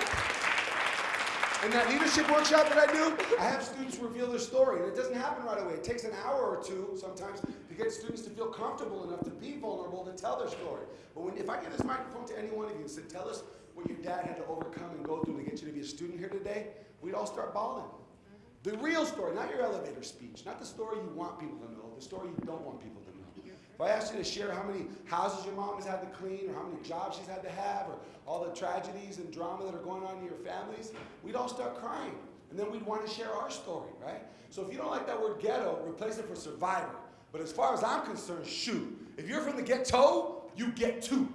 in that leadership workshop that I do, I have students reveal their story. And it doesn't happen right away. It takes an hour or two sometimes to get students to feel comfortable enough to be vulnerable to tell their story. But when, if I give this microphone to any one of you and said, tell us what your dad had to overcome and go through to get you to be a student here today, we'd all start bawling. The real story, not your elevator speech, not the story you want people to know, the story you don't want people to know. I asked you to share how many houses your mom has had to clean, or how many jobs she's had to have, or all the tragedies and drama that are going on in your families, we'd all start crying. And then we'd want to share our story, right? So if you don't like that word ghetto, replace it for survivor. But as far as I'm concerned, shoot. If you're from the ghetto, you get to.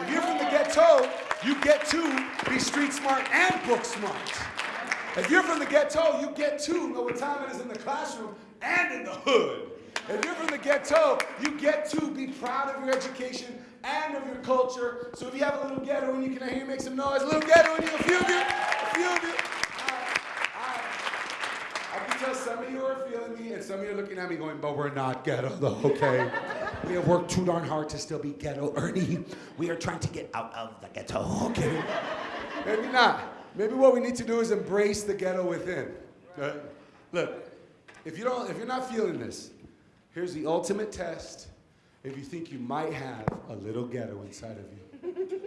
If you're from the ghetto, you get to be street smart and book smart. If you're from the ghetto, you get to know what time it is in the classroom and in the hood. If you're from the ghetto, you get to be proud of your education and of your culture. So if you have a little ghetto and you can hear you make some noise, a little ghetto and you, a few of you, a few of you. I can tell some of you are feeling me and some of you are looking at me going, but we're not ghetto though, okay? we have worked too darn hard to still be ghetto, Ernie. We are trying to get out of the ghetto, okay? Maybe not. Maybe what we need to do is embrace the ghetto within. Right? Look, if you don't, if you're not feeling this, here's the ultimate test. If you think you might have a little ghetto inside of you.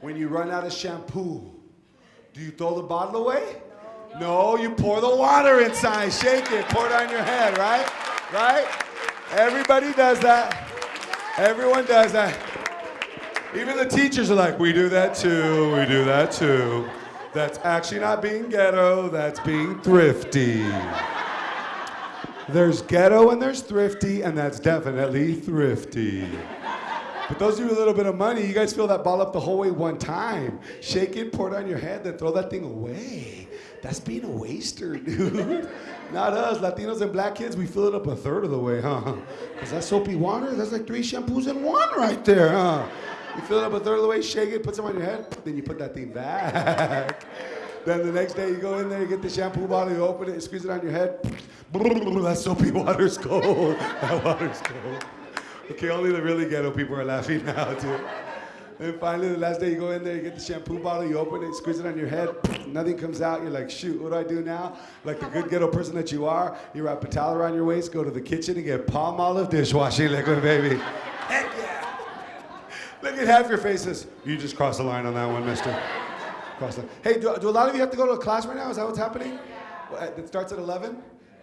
When you run out of shampoo, do you throw the bottle away? No, you pour the water inside, shake it, pour it on your head, right? Right? Everybody does that. Everyone does that. Even the teachers are like, we do that too, we do that too. That's actually not being ghetto, that's being thrifty. There's ghetto and there's thrifty, and that's definitely thrifty. But those of you with a little bit of money, you guys fill that ball up the whole way one time. Shake it, pour it on your head, then throw that thing away. That's being a waster, dude. Not us, Latinos and black kids, we fill it up a third of the way, huh? Because that soapy water, that's like three shampoos in one right there, huh? You fill it up a third of the way, shake it, put some on your head, then you put that thing back. Then the next day you go in there, you get the shampoo bottle, you open it, you squeeze it on your head. That soapy water's cold. That water's cold. Okay, only the really ghetto people are laughing now, too. And finally, the last day you go in there, you get the shampoo bottle, you open it, squeeze it on your head, nothing comes out. You're like, shoot, what do I do now? Like the good ghetto person that you are, you wrap a towel around your waist, go to the kitchen and get Palmolive dishwashing liquid, baby. Heck yeah. Look at half your faces. You just crossed the line on that one, mister. Cross the Hey, do, do a lot of you have to go to a class right now? Is that what's happening? It starts at 11?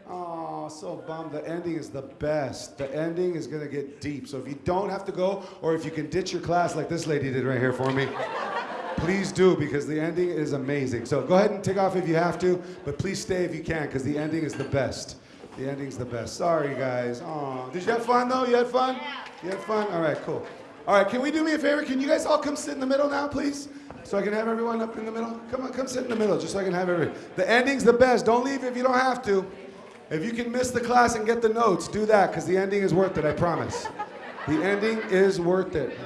Oh, so bummed. The ending is the best. The ending is going to get deep. So if you don't have to go, or if you can ditch your class like this lady did right here for me, please do because the ending is amazing. So go ahead and take off if you have to, but please stay if you can because the ending is the best. The ending's the best. Sorry, guys. Oh, did you have fun though? You had fun? You had fun? All right, cool. All right, can we do me a favor? Can you guys all come sit in the middle now, please? So I can have everyone up in the middle? Come on, come sit in the middle just so I can have everyone. The ending's the best. Don't leave if you don't have to. If you can miss the class and get the notes, do that because the ending is worth it, I promise. The ending is worth it.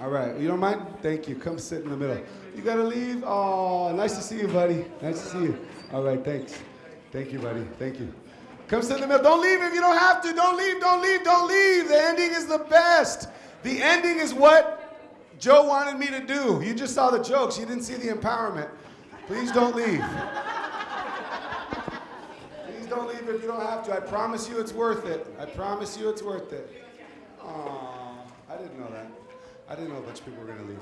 All right, you don't mind? Thank you. Come sit in the middle. You gotta leave? Oh, nice to see you, buddy. Nice to see you. All right, thanks. Thank you, buddy. Thank you. Come sit in the middle. Don't leave if you don't have to. Don't leave, don't leave, don't leave. The ending is the best. The ending is what Joe wanted me to do. You just saw the jokes, you didn't see the empowerment. Please don't leave. Please don't leave if you don't have to. I promise you it's worth it. I promise you it's worth it. Aw, I didn't know that. I didn't know a bunch of people were going to leave.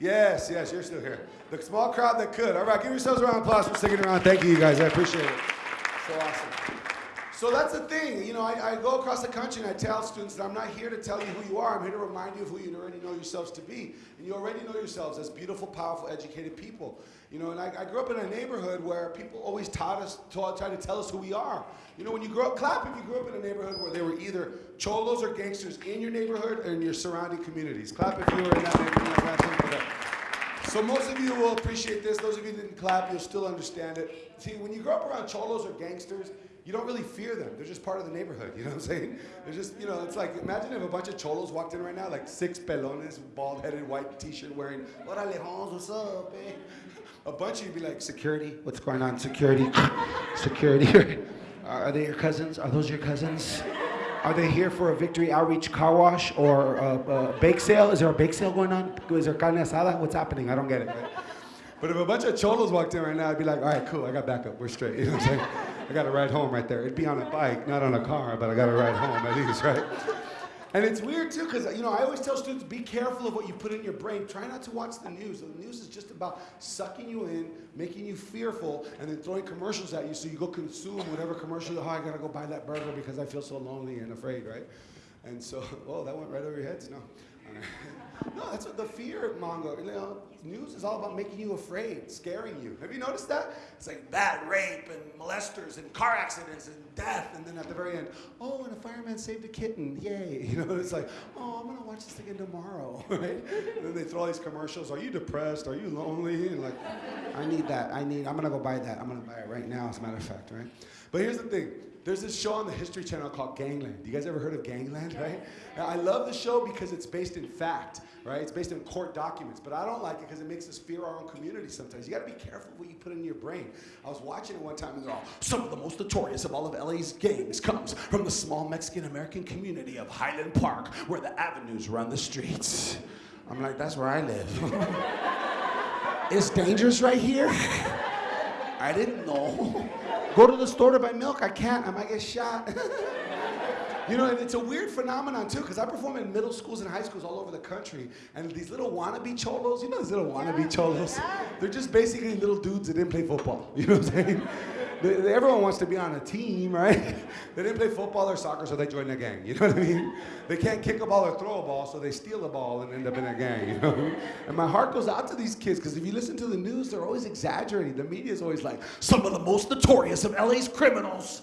Yes, yes, you're still here. The small crowd that could. All right, give yourselves a round of applause for sticking around. Thank you, you guys. I appreciate it. So awesome. So that's the thing. You know, I, I go across the country and I tell students that I'm not here to tell you who you are. I'm here to remind you of who you already know yourselves to be. And you already know yourselves as beautiful, powerful, educated people. You know, and I, I grew up in a neighborhood where people always taught us, taught, tried to tell us who we are. You know, when you grow up, clap if you grew up in a neighborhood where there were either cholos or gangsters in your neighborhood or in your surrounding communities. Clap if you were in that neighborhood. So most of you will appreciate this. Those of you didn't clap, you'll still understand it. See, when you grow up around cholos or gangsters, you don't really fear them. They're just part of the neighborhood. You know what I'm saying? They're just, you know, it's like imagine if a bunch of cholos walked in right now, like six pelones, bald-headed, white T-shirt wearing. What Orale, Hans, what's up, eh? A bunch of you'd be like, security, what's going on? Security, security. Are they your cousins? Are those your cousins? Are they here for a victory outreach car wash or a, a bake sale? Is there a bake sale going on? Is there carne asada? What's happening? I don't get it. But if a bunch of cholos walked in right now, I'd be like, all right, cool, I got backup, we're straight. You know what I'm saying? I got to ride home right there. It'd be on a bike, not on a car, but I got to ride home at least, right? And it's weird too, because you know I always tell students be careful of what you put in your brain. Try not to watch the news. The news is just about sucking you in, making you fearful, and then throwing commercials at you so you go consume whatever commercial. Oh, I gotta go buy that burger because I feel so lonely and afraid, right? And so, oh, that went right over your heads. No. No, that's what the fear monger. You know, news is all about making you afraid, scaring you. Have you noticed that? It's like bad rape and molesters and car accidents and death, and then at the very end, oh, and a fireman saved a kitten, yay! You know, it's like, oh, I'm gonna watch this again tomorrow, right? And then they throw all these commercials. Are you depressed? Are you lonely? And like, I need that. I need. I'm gonna go buy that. I'm gonna buy it right now. As a matter of fact, right? But here's the thing. There's this show on the History Channel called Gangland. You guys ever heard of Gangland, right? Now, I love the show because it's based in fact, right? It's based in court documents, but I don't like it because it makes us fear our own community sometimes. You gotta be careful what you put in your brain. I was watching it one time and they're all, some of the most notorious of all of LA's gangs comes from the small Mexican American community of Highland Park, where the avenues run the streets. I'm like, that's where I live. it's dangerous right here. I didn't know. Go to the store to buy milk. I can't. I might get shot. you know, and it's a weird phenomenon too, because I perform in middle schools and high schools all over the country, and these little wannabe cholos, you know, these little wannabe cholos, they're just basically little dudes that didn't play football. You know what I'm saying? They- everyone wants to be on a team, right? They didn't play football or soccer, so they joined a gang. You know what I mean? They can't kick a ball or throw a ball, so they steal a ball and end up in a gang. You know? And my heart goes out to these kids because if you listen to the news, they're always exaggerating. The media is always like, some of the most notorious of LA's criminals,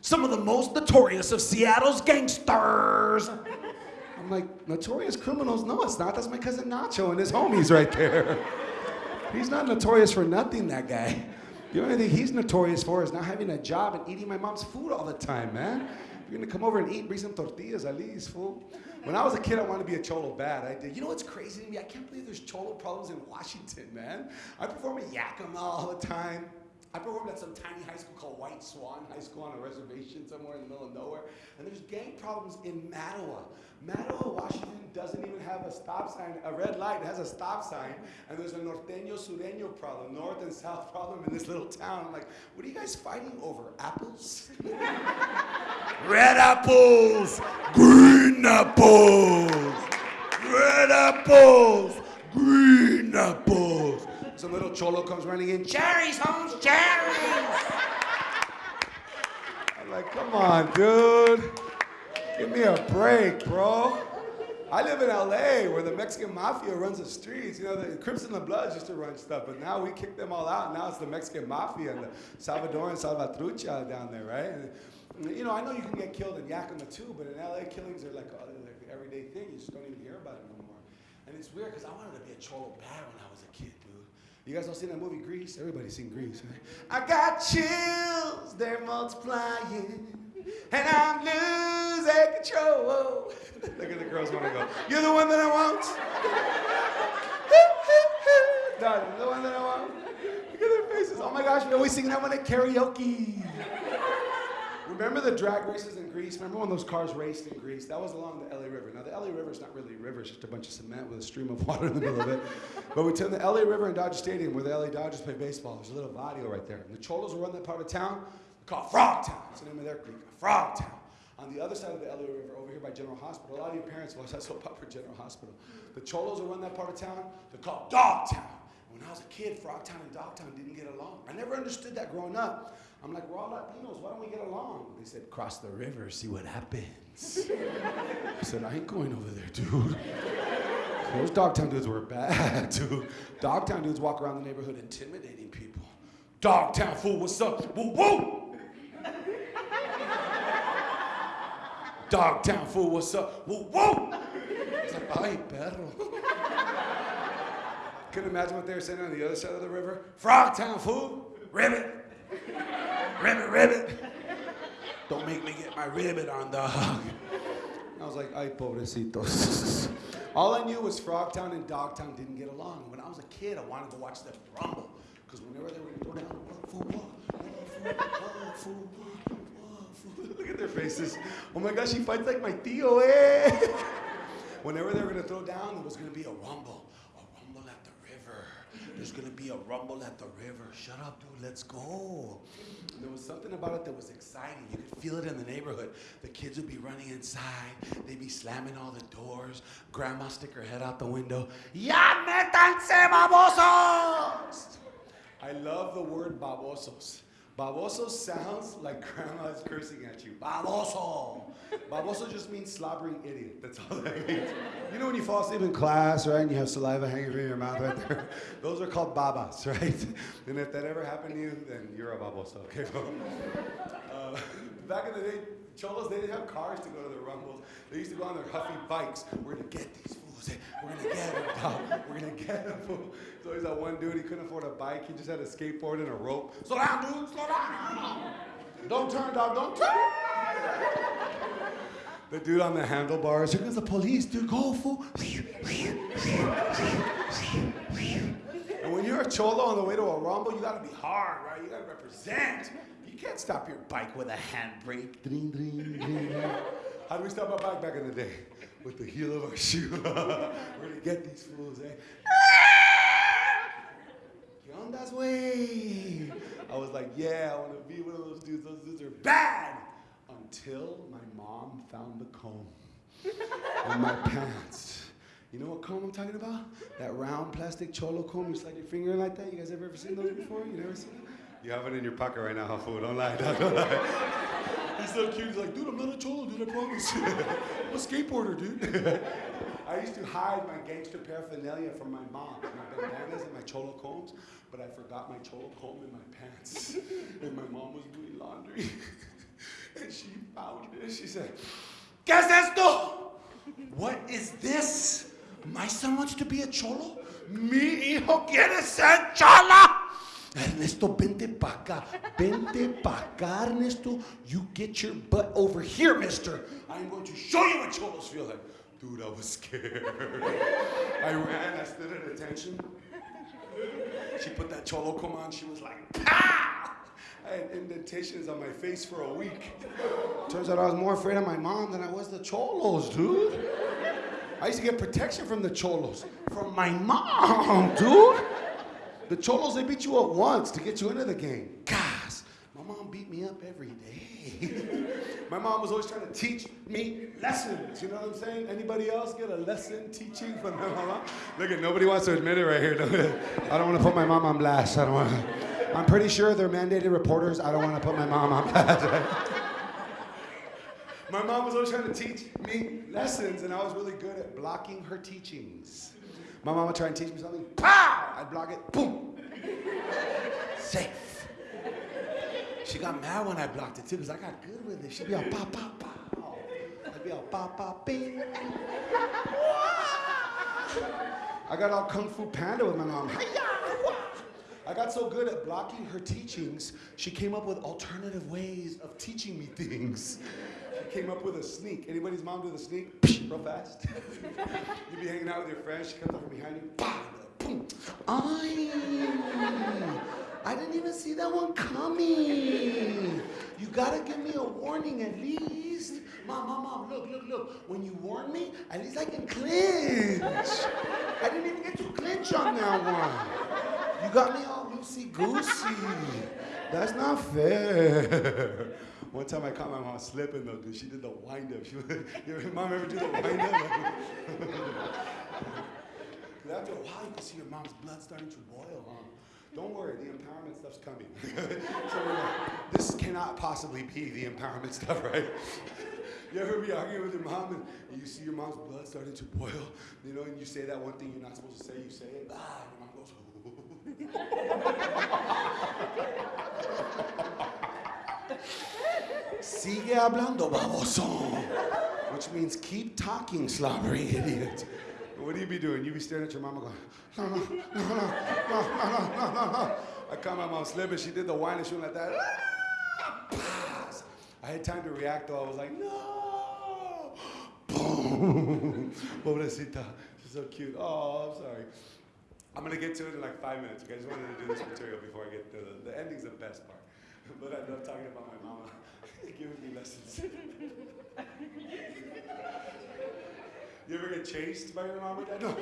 some of the most notorious of Seattle's gangsters. I'm like, notorious criminals? No, it's not. That's my cousin Nacho and his homies right there. He's not notorious for nothing, that guy. The only thing he's notorious for is not having a job and eating my mom's food all the time, man. If you're gonna come over and eat, bring some tortillas at least, fool. When I was a kid, I wanted to be a cholo bad. I did. You know what's crazy to me? I can't believe there's cholo problems in Washington, man. I perform at Yakima all the time. I performed at some tiny high school called White Swan High School on a reservation somewhere in the middle of nowhere. And there's gang problems in Mattawa. Mattawa, Washington doesn't even have a stop sign, a red light. It has a stop sign. And there's a norteño sureño problem, north and south problem in this little town. I'm like, what are you guys fighting over? Apples? red apples! Green apples! Red apples! Green apples! Some little cholo comes running in, cherries, Holmes, cherries! I'm like, come on, dude. Give me a break, bro. I live in LA where the Mexican mafia runs the streets. You know, the Crips and the Bloods used to run stuff, but now we kick them all out. Now it's the Mexican mafia and the Salvadoran Salvatrucha down there, right? And, you know, I know you can get killed in Yakima too, but in LA, killings are like, uh, like an everyday thing. You just don't even hear about it no more. And it's weird because I wanted to be a cholo bad when I was a kid. You guys all seen that movie Grease? Everybody's seen Grease, right? I got chills, they're multiplying, and I'm losing control. Look at the girls want to go. You're the one that I want. you're the one that I want. Look at their faces. Oh my gosh, we always sing that one at karaoke. Remember the drag races in Grease? Remember when those cars raced in Grease? That was along the LA River. Now, the LA River is not really a river, it's just a bunch of cement with a stream of water in the middle of it. But we took the LA River in Dodger Stadium where the LA Dodgers play baseball. There's a little barrio right there. And the Cholos will run that part of town They called Frogtown. It's the name of their creek, Frogtown. On the other side of the LA River, over here by General Hospital, a lot of your parents will have soap opera General Hospital. The Cholos will run that part of town. They're called Dogtown. When I was a kid, Frogtown and Dogtown didn't get along. I never understood that growing up. I'm like, we're all Latinos. Why don't we get along? They said, cross the river, see what happens. I said, I ain't going over there, dude. Those Dogtown dudes were bad, dude. Dogtown dudes walk around the neighborhood intimidating people. Dogtown fool, what's up? Woo woo! Dogtown fool, what's up? Woo woo! It's like, ay, perro. Couldn't imagine what they were saying on the other side of the river. Frogtown fool, ribbit. Ribbit, ribbit. Don't make me get my ribbit on, dog. I was like, ay, pobrecitos. All I knew was Frogtown and Dogtown didn't get along. When I was a kid, I wanted to watch them rumble. Because whenever they would throw down. Look at their faces. Oh my gosh, he fights like my tío, eh? Whenever they were going to throw down, there was going to be a rumble. There's to be a rumble at the river. Shut up, dude. Let's go. And there was something about it that was exciting. You could feel it in the neighborhood. The kids would be running inside. They'd be slamming all the doors. Grandma stick her head out the window. Ya métanse, babosos! I love the word babosos. Baboso sounds like grandma is cursing at you. Baboso. Baboso just means slobbering idiot. That's all that means. You know when you fall asleep in class, right, and you have saliva hanging from your mouth right there? Those are called babas, right? And if that ever happened to you, then you're a baboso, okay? uh, back in the day, cholos, they didn't have cars to go to the rumbles. They used to go on their huffy bikes. We're gonna get these fools. We're gonna get them, dog. We're gonna get them, fool. So he's that one dude, he couldn't afford a bike. He just had a skateboard and a rope. Slow down, dude, slow down. Don't turn, dog, don't turn. The dude on the handlebars, here comes the police, dude, go, fool. And when you're a cholo on the way to a rumble, you gotta be hard, right? You gotta represent. You can't stop your bike with a handbrake. Dring, dring. How do we stop our bike back in the day? With the heel of our shoe. We're gonna get these fools, eh? ¿Qué ondas, güey? I was like, yeah, I wanna be one of those dudes. Those dudes are bad. Until my mom found the comb in my pants. You know what comb I'm talking about? That round plastic cholo comb. You slide your finger in like that. You guys ever, ever seen those before? You never seen that? You have it in your pocket right now, fool? Don't lie, dog, don't lie. He's so cute. He's like, dude, I'm not a cholo, dude. I promise. I'm a skateboarder, dude. I used to hide my gangster paraphernalia from my mom, my bandanas and my cholo combs, but I forgot my cholo comb in my pants. And my mom was doing laundry. And she found it. She said, ¿Qué es esto? What is this? My son wants to be a cholo? Mi hijo quiere ser chola? Ernesto, vente pa' acá. Vente pa' acá, Ernesto. You get your butt over here, mister. I'm going to show you what cholos feel like. Dude, I was scared. I ran, I stood at attention. She put that cholo comb on, she was like, ah! pow! I had indentations on my face for a week. Turns out I was more afraid of my mom than I was the cholos, dude. I used to get protection from the cholos. From my mom, dude. The cholos, they beat you up once to get you into the game. Gosh, my mom beat me up every day. my mom was always trying to teach me lessons. You know what I'm saying? Anybody else get a lesson teaching from their mama? Look at nobody wants to admit it right here. I don't want to put my mom on blast. I don't want. I'm pretty sure they're mandated reporters. I don't want to put my mom on blast. my mom was always trying to teach me lessons, and I was really good at blocking her teachings. My would try and teach me something, pow! I'd block it, boom. Safe. She got mad when I blocked it too, because I got good with it. She'd be all pow, pow, pow. I'd be all pow, pow, bing. I got all Kung Fu Panda with my mom. I got so good at blocking her teachings, she came up with alternative ways of teaching me things. Came up with a sneak. Anybody's mom do the sneak? Real fast. You'd be hanging out with your friends, she comes up from behind you, boom. I, I didn't even see that one coming. You gotta give me a warning at least. Mom, mom, mom, look, look, look. When you warn me, at least I can clinch. I didn't even get to clinch on that one. You got me all loosey goosey. That's not fair. One time I caught my mom slipping though, dude. She did the wind up. She was, your mom ever do the wind up? Because after a while, you can see your mom's blood starting to boil, huh? Don't worry, the empowerment stuff's coming. so we're like, this cannot possibly be the empowerment stuff, right? You ever be arguing with your mom and, you see your mom's blood starting to boil, you know, and you say that one thing you're not supposed to say, you say it, ah, your mom goes, Sigue hablando, baboso. Which means keep talking, slobbering idiot. What do you be doing? You be staring at your mama going, no, no, no, no, no, no, no, no, no. I caught my mom slipping. She did the whine and she went like that. I had time to react though. I was like, no. Boom. Pobrecita. She's so cute. Oh, I'm sorry. I'm gonna get to it in like five minutes. Okay, I just wanted to do this material before I get to the, the ending's the best part. But I love talking about my mama giving me lessons. You ever get chased by your dad?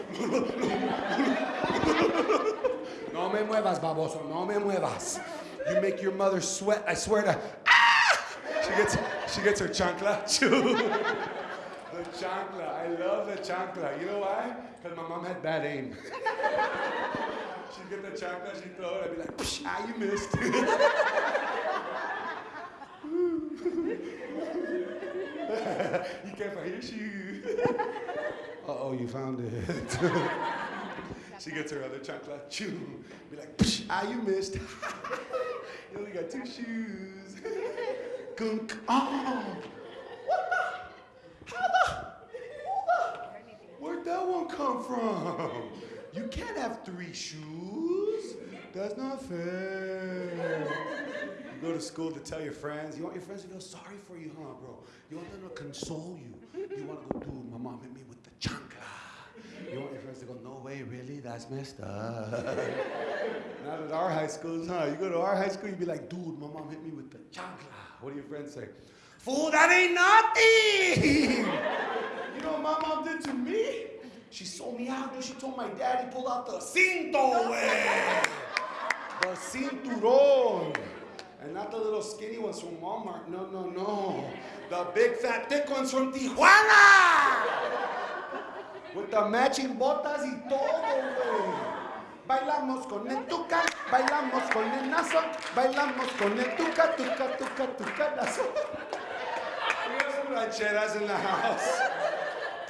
No. no me muevas, baboso. No me muevas. You make your mother sweat. I swear to. Ah! She gets, she gets her chancla. the chancla. I love the chancla. You know why? Because my mom had bad aim. She'd get the chancla, she'd throw it. I'd be like, Psh, ah, you missed. you can't find your shoe. Uh-oh, you found it. she gets her other chancla, chew. Be like, Psh, ah, you missed. you only got two shoes. Gunk. Oh. What the? How the? Where'd that one come from? You can't have three shoes. That's not fair. You go to school to tell your friends. You want your friends to feel sorry for you, huh, bro? You want them to console you. You want to go, dude, my mom hit me with the chancla. You want your friends to go, no way, really? That's messed up. Not at our high schools, huh? You go to our high school, you'd be like, dude, my mom hit me with the chancla. What do your friends say? Fool, that ain't nothing! you know what my mom did to me? She sold me out, dude. She told my dad he pulled out the cinto, way. The cinturón. And not the little skinny ones from Walmart. No, no, no. The big fat thick ones from Tijuana. With the matching botas y todo, güey. Bailamos con el tuca, bailamos con el nazo, bailamos con el tuca, tuca, tuca, tuca. We have some rancheras in the house.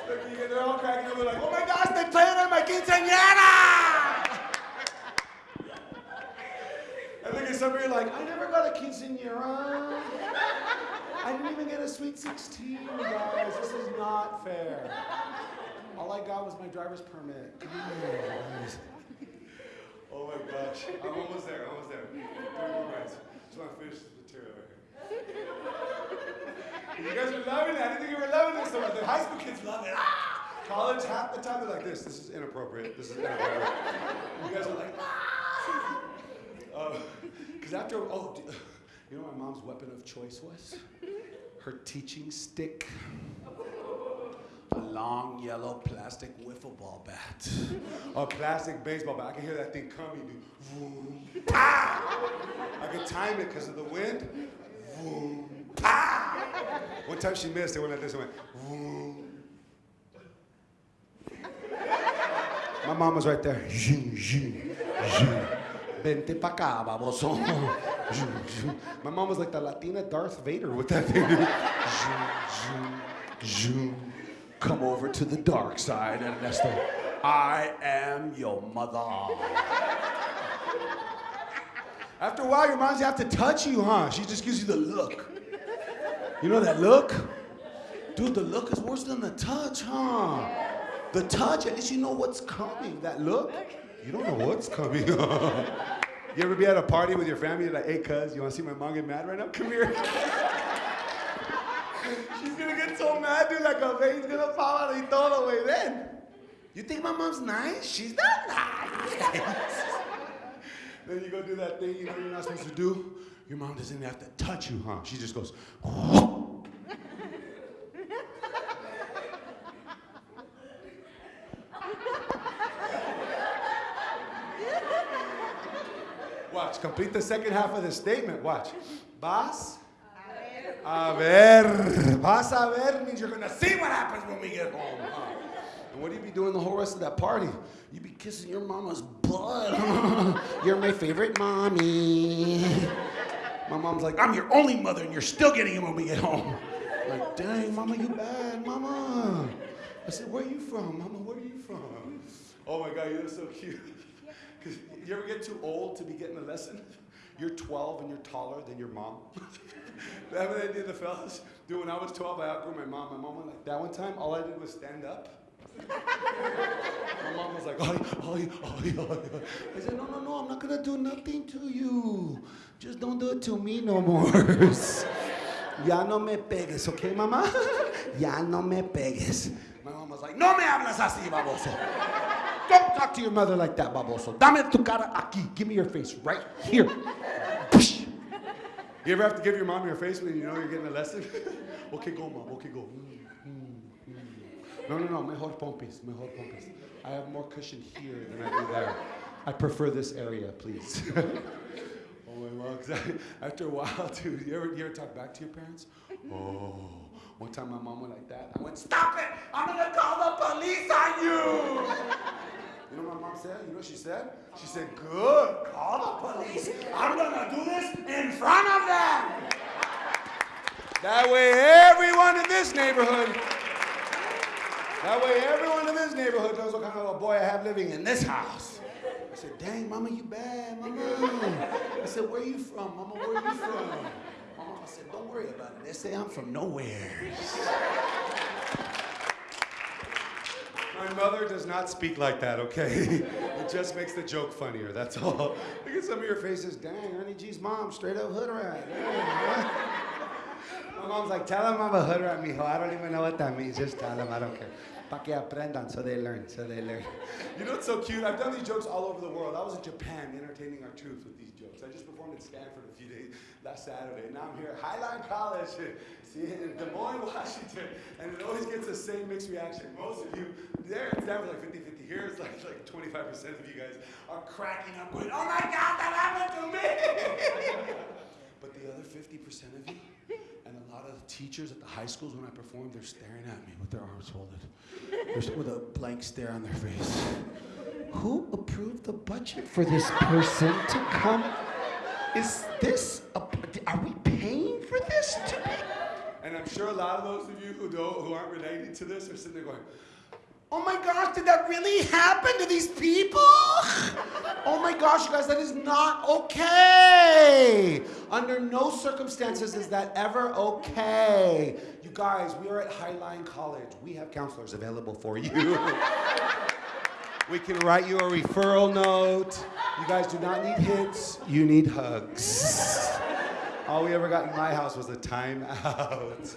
They're all cracking up. They're like, oh my gosh, they played it at my quinceañera! And look at some of you like, I never got a quinceañera. I didn't even get a sweet 16, guys. This is not fair. All I got was my driver's permit. Come on, guys. Oh my gosh. I'm almost there, almost there. Three more minutes. Just want to finish this material right here. You guys are loving it. I didn't think you were loving this so much. The high school kids love it. Ah! College, half the time they're like this. This is inappropriate. This is inappropriate. You guys are like, ah! Because uh, after, oh, You know what my mom's weapon of choice was? Her teaching stick. A long yellow plastic wiffle ball bat. A plastic baseball bat. I can hear that thing coming. dude. Vroom, pow! I could time it because of the wind. Vroom, pow! One time she missed, it went like this. It went. Vroom. My mom was right there. Vente pa acá, baboso. My mom was like the Latina Darth Vader with that thing. Come over to the dark side, Ernesto. I am your mother. After a while, your moms have to touch you, huh? She just gives you the look. You know that look? Dude, the look is worse than the touch, huh? The touch, at least you know what's coming. That look, you don't know what's coming. you ever be at a party with your family, you're like, hey, cuz, you wanna see my mom get mad right now? Come here. She's gonna get so mad, dude, like a vein's gonna fall out and todo, way. Then, you think my mom's nice? She's not nice. then you go do that thing you know you're not supposed to do. Your mom doesn't even have to touch you, huh? She just goes, Watch, complete the second half of the statement. Watch. Vas a ver. Vas a ver means you're gonna see what happens when we get home. huh? And what do you be doing the whole rest of that party? You be kissing your mama's butt. you're my favorite mommy. My mom's like, I'm your only mother, and you're still getting it when we get home. Like, dang, mama, you bad, mama. I said, where are you from, mama? Where are you from? Oh my God, you look so cute. Because you ever get too old to be getting a lesson? You're 12 and you're taller than your mom. that what I did the fellas? Dude, when I was 12, I outgrew my mom. My mom went like that one time. All I did was stand up. My mom was like, ay, ay, ay, ay. I said, no, no, no, I'm not gonna do nothing to you. Just don't do it to me no more. ya no me pegues, okay, mama? ya no me pegues. My mom was like, no me hablas así, baboso. Don't talk to your mother like that, baboso. Dame tu cara aquí. Give me your face right here. You ever have to give your mom your face when you know you're getting a lesson? okay, go, mom. Okay, go. Mm. No, no, no. Mejor pompis. Mejor pompis. I have more cushion here than I do there. I prefer this area, please. oh my. 'cause I- After a while, dude, you ever, you ever talk back to your parents? Oh. One time my mom went like that. I went, stop it! I'm gonna call the police on you! You know what my mom said? You know what she said? She said, good, call the police. I'm gonna do this in front of them. That way everyone in this neighborhood, that way everyone in this neighborhood knows what kind of a boy I have living in this house. I said, dang, mama, you bad, mama. I said, where you from, mama, where you from? Mama said, don't worry about it. They say I'm from nowhere. My mother does not speak like that, okay? It just makes the joke funnier, that's all. Look at some of your faces. Dang, Ernie G's mom, straight up hood rat. My mom's like, tell him I'm a hood rat, mijo. I don't even know what that means. Just tell him, I don't care. Pa que aprendan, so they learn, so they learn. You know what's so cute? I've done these jokes all over the world. I was in Japan entertaining our troops with these jokes. I just performed at Stanford a few days last Saturday. Now I'm here at Highline College, in Des Moines, Washington, and it always gets the same mixed reaction. Most of you, there at Stanford, like 50 50. Here it's like, like 25% of you guys are cracking up, going, oh my God, that happened to me! but the other 50% of you, and a lot of the teachers at the high schools when I perform, they're staring at me with their arms folded. With a blank stare on their face. Who approved the budget for this person to come? Is this, a, are we paying for this to be? And I'm sure a lot of those of you who don't, who aren't related to this are sitting there going, Oh my gosh, did that really happen to these people? Oh my gosh, you guys, that is not okay. Under no circumstances is that ever okay. You guys, we are at Highline College. We have counselors available for you. we can write you a referral note. You guys do not need hits, you need hugs. All we ever got in my house was a timeout.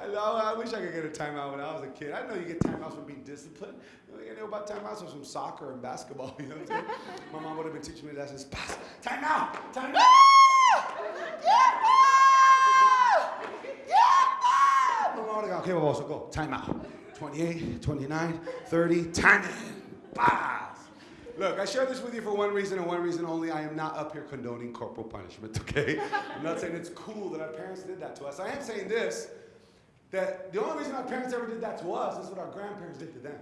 I, know. I wish I could get a timeout when I was a kid. I know you get timeouts from being disciplined. You know about timeouts from soccer and basketball. You know what I'm saying? My mom would have been teaching me lessons. Pass, timeout, timeout. Okay, well, so go. Timeout. 28, 29, 30, timeout. Pass. Look, I share this with you for one reason and one reason only. I am not up here condoning corporal punishment, okay? I'm not saying it's cool that our parents did that to us. I am saying this that the only reason our parents ever did that to us is what our grandparents did to them.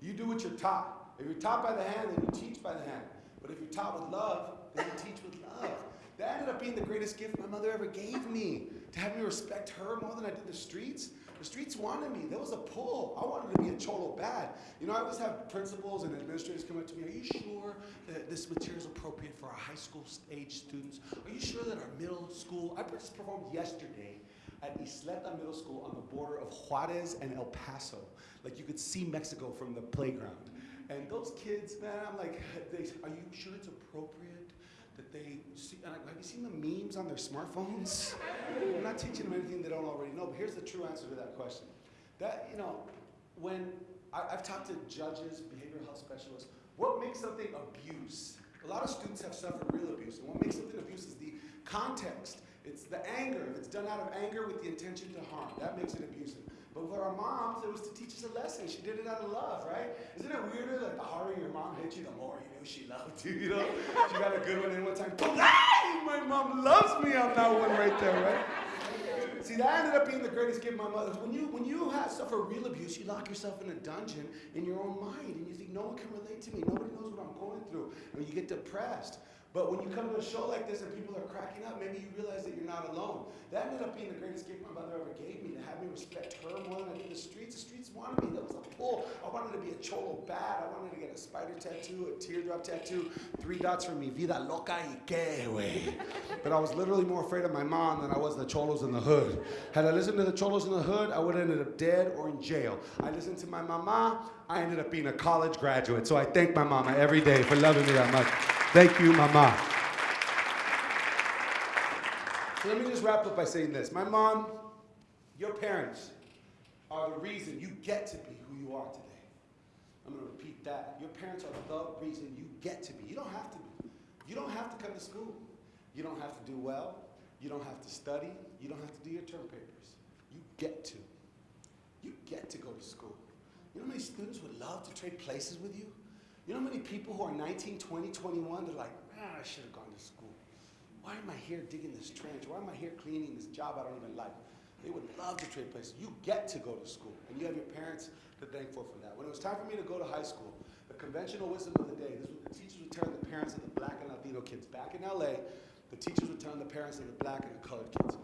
You do what you're taught. If you're taught by the hand, then you teach by the hand. But if you're taught with love, then you teach with love. That ended up being the greatest gift my mother ever gave me. To have me respect her more than I did the streets. The streets wanted me. There was a pull. I wanted to be a cholo bad. You know, I always have principals and administrators come up to me. Are you sure that this material is appropriate for our high school age students? Are you sure that our middle school? I just performed yesterday at Ysleta Middle School on the border of Juarez and El Paso. Like you could see Mexico from the playground. And those kids, man, I'm like, they, are you sure it's appropriate that they see? And I, have you seen the memes on their smartphones? I'm not teaching them anything they don't already know, but here's the true answer to that question. That, you know, when I, I've talked to judges, behavioral health specialists, what makes something abuse? A lot of students have suffered real abuse, and what makes something abuse is the context. It's the anger. If it's done out of anger with the intention to harm, that makes it abusive. But for our moms, it was to teach us a lesson. She did it out of love, right? Isn't it weirder that the harder your mom hit you, the more you knew she loved you, you know? she got a good one in one time. My mom loves me on that one right there, right? See, that ended up being the greatest gift my mother. When you when you have suffer real abuse, you lock yourself in a dungeon in your own mind, and you think no one can relate to me. Nobody knows what I'm going through, and you get depressed. But when you come to a show like this and people are cracking up, maybe you realize that you're not alone. That ended up being the greatest gift my mother ever gave me, to have me respect her more than I did the streets. The streets wanted me. That was a pull. I wanted to be a cholo bad. I wanted to get a spider tattoo, a teardrop tattoo, three dots for me, vida loca y que, wey. But I was literally more afraid of my mom than I was the cholos in the hood. Had I listened to the cholos in the hood, I would have ended up dead or in jail. I listened to my mama, I ended up being a college graduate. So I thank my mama every day for loving me that much. Thank you, Mama. So let me just wrap up by saying this. My mom, your parents are the reason you get to be who you are today. I'm going to repeat that. Your parents are the reason you get to be. You don't have to be. You don't have to come to school. You don't have to do well. You don't have to study. You don't have to do your term papers. You get to. You get to go to school. You know how many students would love to trade places with you? You know how many people who are 19, 20, 21, they're like, man, I should have gone to school. Why am I here digging this trench? Why am I here cleaning this job I don't even like? They would love to trade places. You get to go to school, and you have your parents to thank for for that. When it was time for me to go to high school, the conventional wisdom of the day, this was the teachers would turn the parents of the black and Latino kids. Back in LA, the teachers would turn the parents of the black and the colored kids.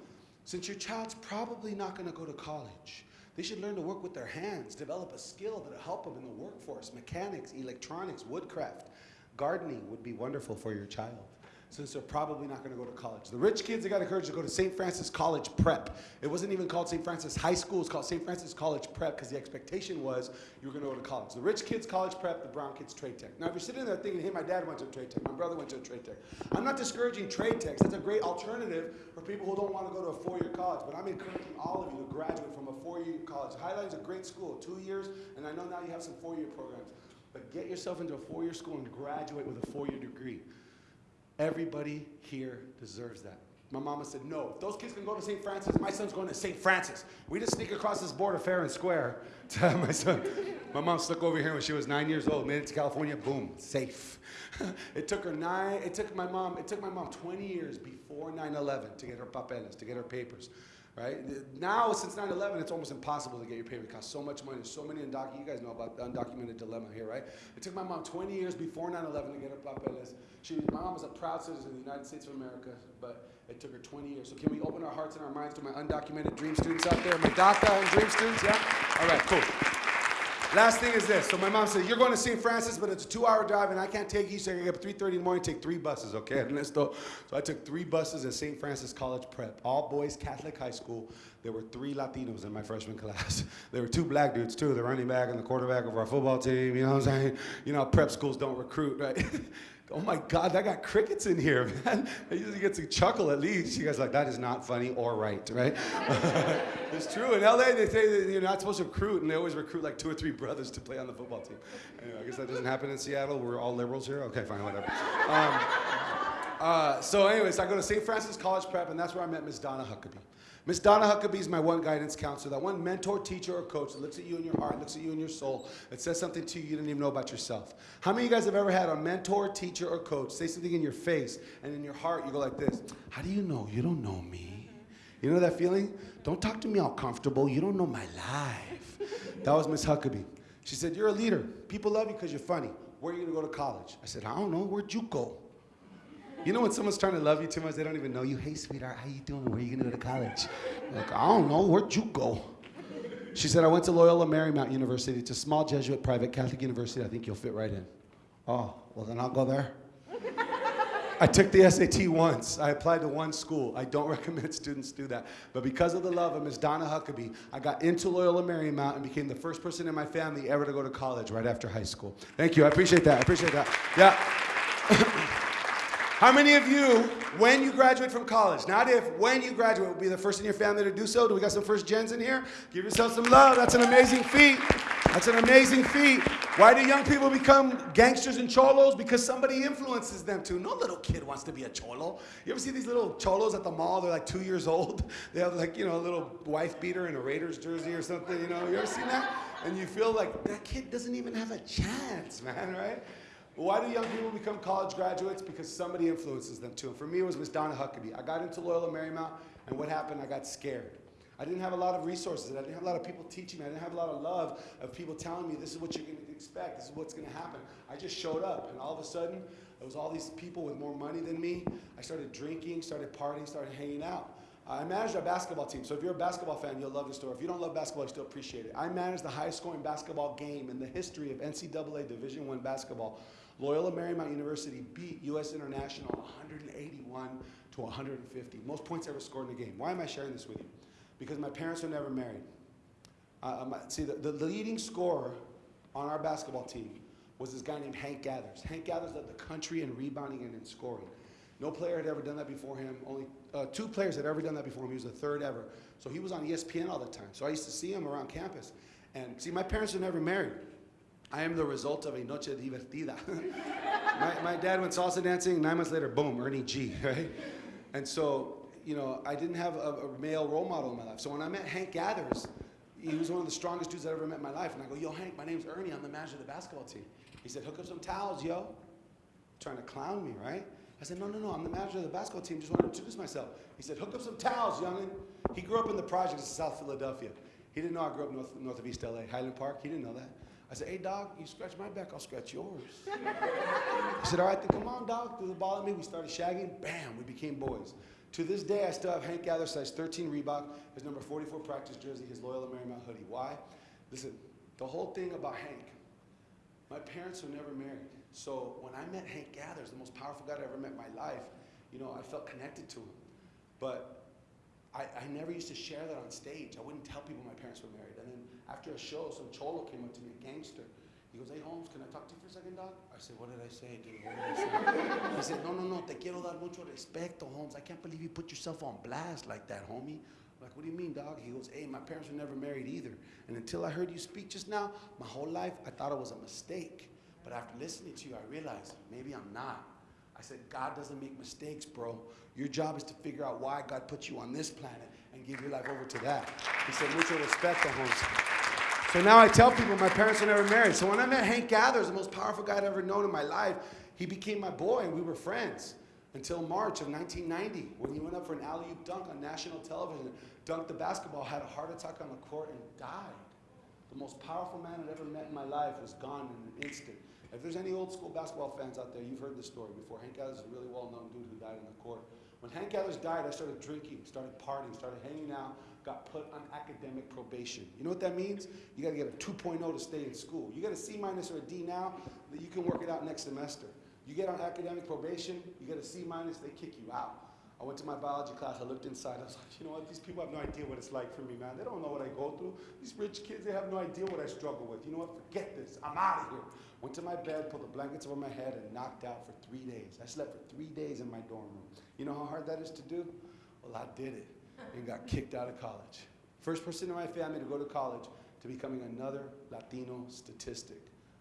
Since your child's probably not going to go to college, they should learn to work with their hands, develop a skill that'll help them in the workforce. Mechanics, electronics, woodcraft, gardening would be wonderful for your child since they're probably not going to go to college. The rich kids, they got encouraged to go to St. Francis College Prep. It wasn't even called St. Francis High School, it's called St. Francis College Prep because the expectation was you were going to go to college. The rich kids, college prep, the brown kids, trade tech. Now, if you're sitting there thinking, hey, my dad went to trade tech, my brother went to trade tech, I'm not discouraging trade techs. That's a great alternative for people who don't want to go to a four year college, but I'm encouraging all of you to graduate from a four year college. Highline is a great school, two years, and I know now you have some four year programs. But get yourself into a four year school and graduate with a four year degree. Everybody here deserves that. My mama said, no, if those kids can go to St. Francis, my son's going to St. Francis. We just sneak across this border fair and square to have my son. My mom stuck over here when she was nine years old, made it to California, boom, safe. it took her nine, it took my mom, it took my mom 20 years before 9-11 to get her papeles, to get her papers right? Now, since 9-11, it's almost impossible to get your payment. It costs so much money. so many undocumented, you guys know about the undocumented dilemma here, right? It took my mom 20 years before 9-11 to get her papeles. She, my mom was a proud citizen of the United States of America, but it took her 20 years. So can we open our hearts and our minds to my undocumented dream students out there? My DACA and dream students, yeah? All right, cool. Last thing is this. So my mom said, you're going to St. Francis, but it's a two-hour drive, and I can't take you, so I get up 3.30 in the morning take three buses, okay? So I took three buses at St. Francis College Prep, all boys Catholic high school. There were three Latinos in my freshman class. there were two black dudes, too, the running back and the quarterback of our football team, you know what I'm saying? You know, prep schools don't recruit, right? oh my God, I got crickets in here, man. I usually get to chuckle at least. You guys like, that is not funny or right, right? it's true. In LA, they say that you're not supposed to recruit, and they always recruit like two or three brothers to play on the football team. Anyway, I guess that doesn't happen in Seattle. We're all liberals here. Okay, fine, whatever. Um, Uh, so, anyways, I go to St. Francis College Prep, and that's where I met Miss Donna Huckabee. Miss Donna Huckabee is my one guidance counselor, that one mentor, teacher, or coach that looks at you in your heart, looks at you in your soul, that says something to you you didn't even know about yourself. How many of you guys have ever had a mentor, teacher, or coach say something in your face, and in your heart you go like this? How do you know? You don't know me. You know that feeling? Don't talk to me all comfortable. You don't know my life. That was Miss Huckabee. She said, You're a leader. People love you because you're funny. Where are you going to go to college? I said, I don't know. Where'd you go? You know when someone's trying to love you too much, they don't even know you. Hey, sweetheart, how you doing? Where are you gonna go to college? Like, I don't know. Where'd you go? She said, I went to Loyola Marymount University. It's a small Jesuit private Catholic university. I think you'll fit right in. Oh, well then I'll go there. I took the SAT once. I applied to one school. I don't recommend students do that. But because of the love of Miss Donna Huckabee, I got into Loyola Marymount and became the first person in my family ever to go to college right after high school. Thank you. I appreciate that. I appreciate that. Yeah. How many of you, when you graduate from college, not if, when you graduate, will be the first in your family to do so? Do we got some first gens in here? Give yourself some love. That's an amazing feat. That's an amazing feat. Why do young people become gangsters and cholos? Because somebody influences them to. No little kid wants to be a cholo. You ever see these little cholos at the mall? They're like two years old. They have like, you know, a little wife beater and a Raiders jersey or something, you know? You ever seen that? And you feel like that kid doesn't even have a chance, man, right? Why do young people become college graduates? Because somebody influences them to. And for me, it was Miss Donna Huckabee. I got into Loyola Marymount, and what happened? I got scared. I didn't have a lot of resources. I didn't have a lot of people teaching me. I didn't have a lot of love of people telling me this is what you're going to expect. This is what's going to happen. I just showed up, and all of a sudden, there was all these people with more money than me. I started drinking, started partying, started hanging out. I managed our basketball team. So if you're a basketball fan, you'll love the story. If you don't love basketball, you still appreciate it. I managed the highest scoring basketball game in the history of NCAA Division One basketball Loyola Marymount University beat U.S. International 181 to 150. Most points ever scored in a game. Why am I sharing this with you? Because my parents were never married. Uh, my, see, the, the leading scorer on our basketball team was this guy named Hank Gathers. Hank Gathers led the country in rebounding and in scoring. No player had ever done that before him. Only uh, two players had ever done that before him. He was the third ever. So he was on ESPN all the time. So I used to see him around campus. And see, my parents were never married. I am the result of a noche divertida. my, my dad went salsa dancing, nine months later, boom, Ernie G, right? And so, you know, I didn't have a, a, male role model in my life. So when I met Hank Gathers, he was one of the strongest dudes I ever met in my life. And I go, yo, Hank, my name's Ernie. I'm the manager of the basketball team. He said, hook up some towels, yo. Trying to clown me, right? I said, no, no, no, I'm the manager of the basketball team. Just want to introduce myself. He said, hook up some towels, youngin. He grew up in the projects of South Philadelphia. He didn't know I grew up north, north of East LA, Highland Park. He didn't know that. I said, hey, dog, you scratch my back, I'll scratch yours. he said, all right, then come on, dog, threw the ball at me. We started shagging. Bam, we became boys. To this day, I still have Hank Gather size 13 Reebok, his number 44 practice jersey, his Loyola Marymount hoodie. Why? Listen, the whole thing about Hank, my parents were never married. So when I met Hank Gathers, the most powerful guy I ever met in my life, you know, I felt connected to him. But I, I never used to share that on stage. I wouldn't tell people my parents were married. After a show, some cholo came up to me, a gangster. He goes, hey, Holmes, can I talk to you for a second, dog? I said, what did I say, dude? What did I say? he said, no, no, no, te quiero dar mucho respeto, Holmes. I can't believe you put yourself on blast like that, homie. I'm like, what do you mean, dog? He goes, hey, my parents were never married either. And until I heard you speak just now, my whole life, I thought it was a mistake. But after listening to you, I realized maybe I'm not. I said, God doesn't make mistakes, bro. Your job is to figure out why God put you on this planet give your life over to that. He said, mucho respeto, Holmes. So now I tell people my parents were never married. So when I met Hank Gathers, the most powerful guy I'd ever known in my life, he became my boy and we were friends until March of 1990 when he went up for an alley-oop dunk on national television, dunked the basketball, had a heart attack on the court and died. The most powerful man I'd ever met in my life was gone in an instant. If there's any old school basketball fans out there, you've heard this story before. Hank Gathers is a really well-known dude who died in the court. When Hank Gathers died, I started drinking, started partying, started hanging out, got put on academic probation. You know what that means? You gotta get a 2.0 to stay in school. You get a C minus or a D now, that you can work it out next semester. You get on academic probation, you get a C minus, they kick you out. I went to my biology class, I looked inside, I was like, you know what, these people have no idea what it's like for me, man. They don't know what I go through. These rich kids, they have no idea what I struggle with. You know what, forget this, I'm out of here. Went to my bed, pulled the blankets over my head, and knocked out for three days. I slept for three days in my dorm room. You know how hard that is to do? Well, I did it and got kicked out of college. First person in my family to go to college to becoming another Latino statistic,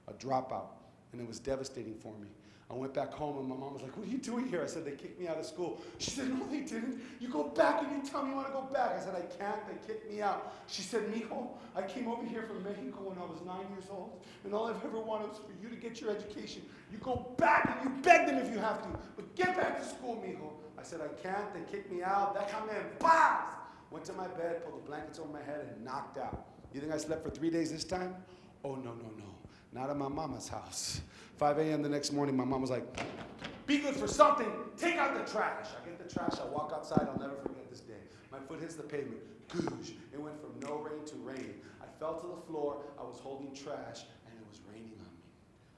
a dropout. and it was devastating for me. I went back home and my mom was like, What are you doing here? I said, They kicked me out of school. She said, No, they didn't. You go back and you tell me you want to go back. I said, I can't. They kicked me out. She said, Mijo, I came over here from Mexico when I was nine years old, and all I've ever wanted was for you to get your education. You go back and you beg them if you have to, but get back to school, Mijo. I said, I can't. They kicked me out. That come in, bombs! Went to my bed, pulled the blankets over my head, and knocked out. You think I slept for three days this time? Oh, no, no, no. Not at my mama's house. 5 a.m. the next morning, my mom was like, be good for something. Take out the trash. I get the trash. I walk outside. I'll never forget this day. My foot hits the pavement. Goosh. It went from no rain to rain. I fell to the floor. I was holding trash, and it was raining on me.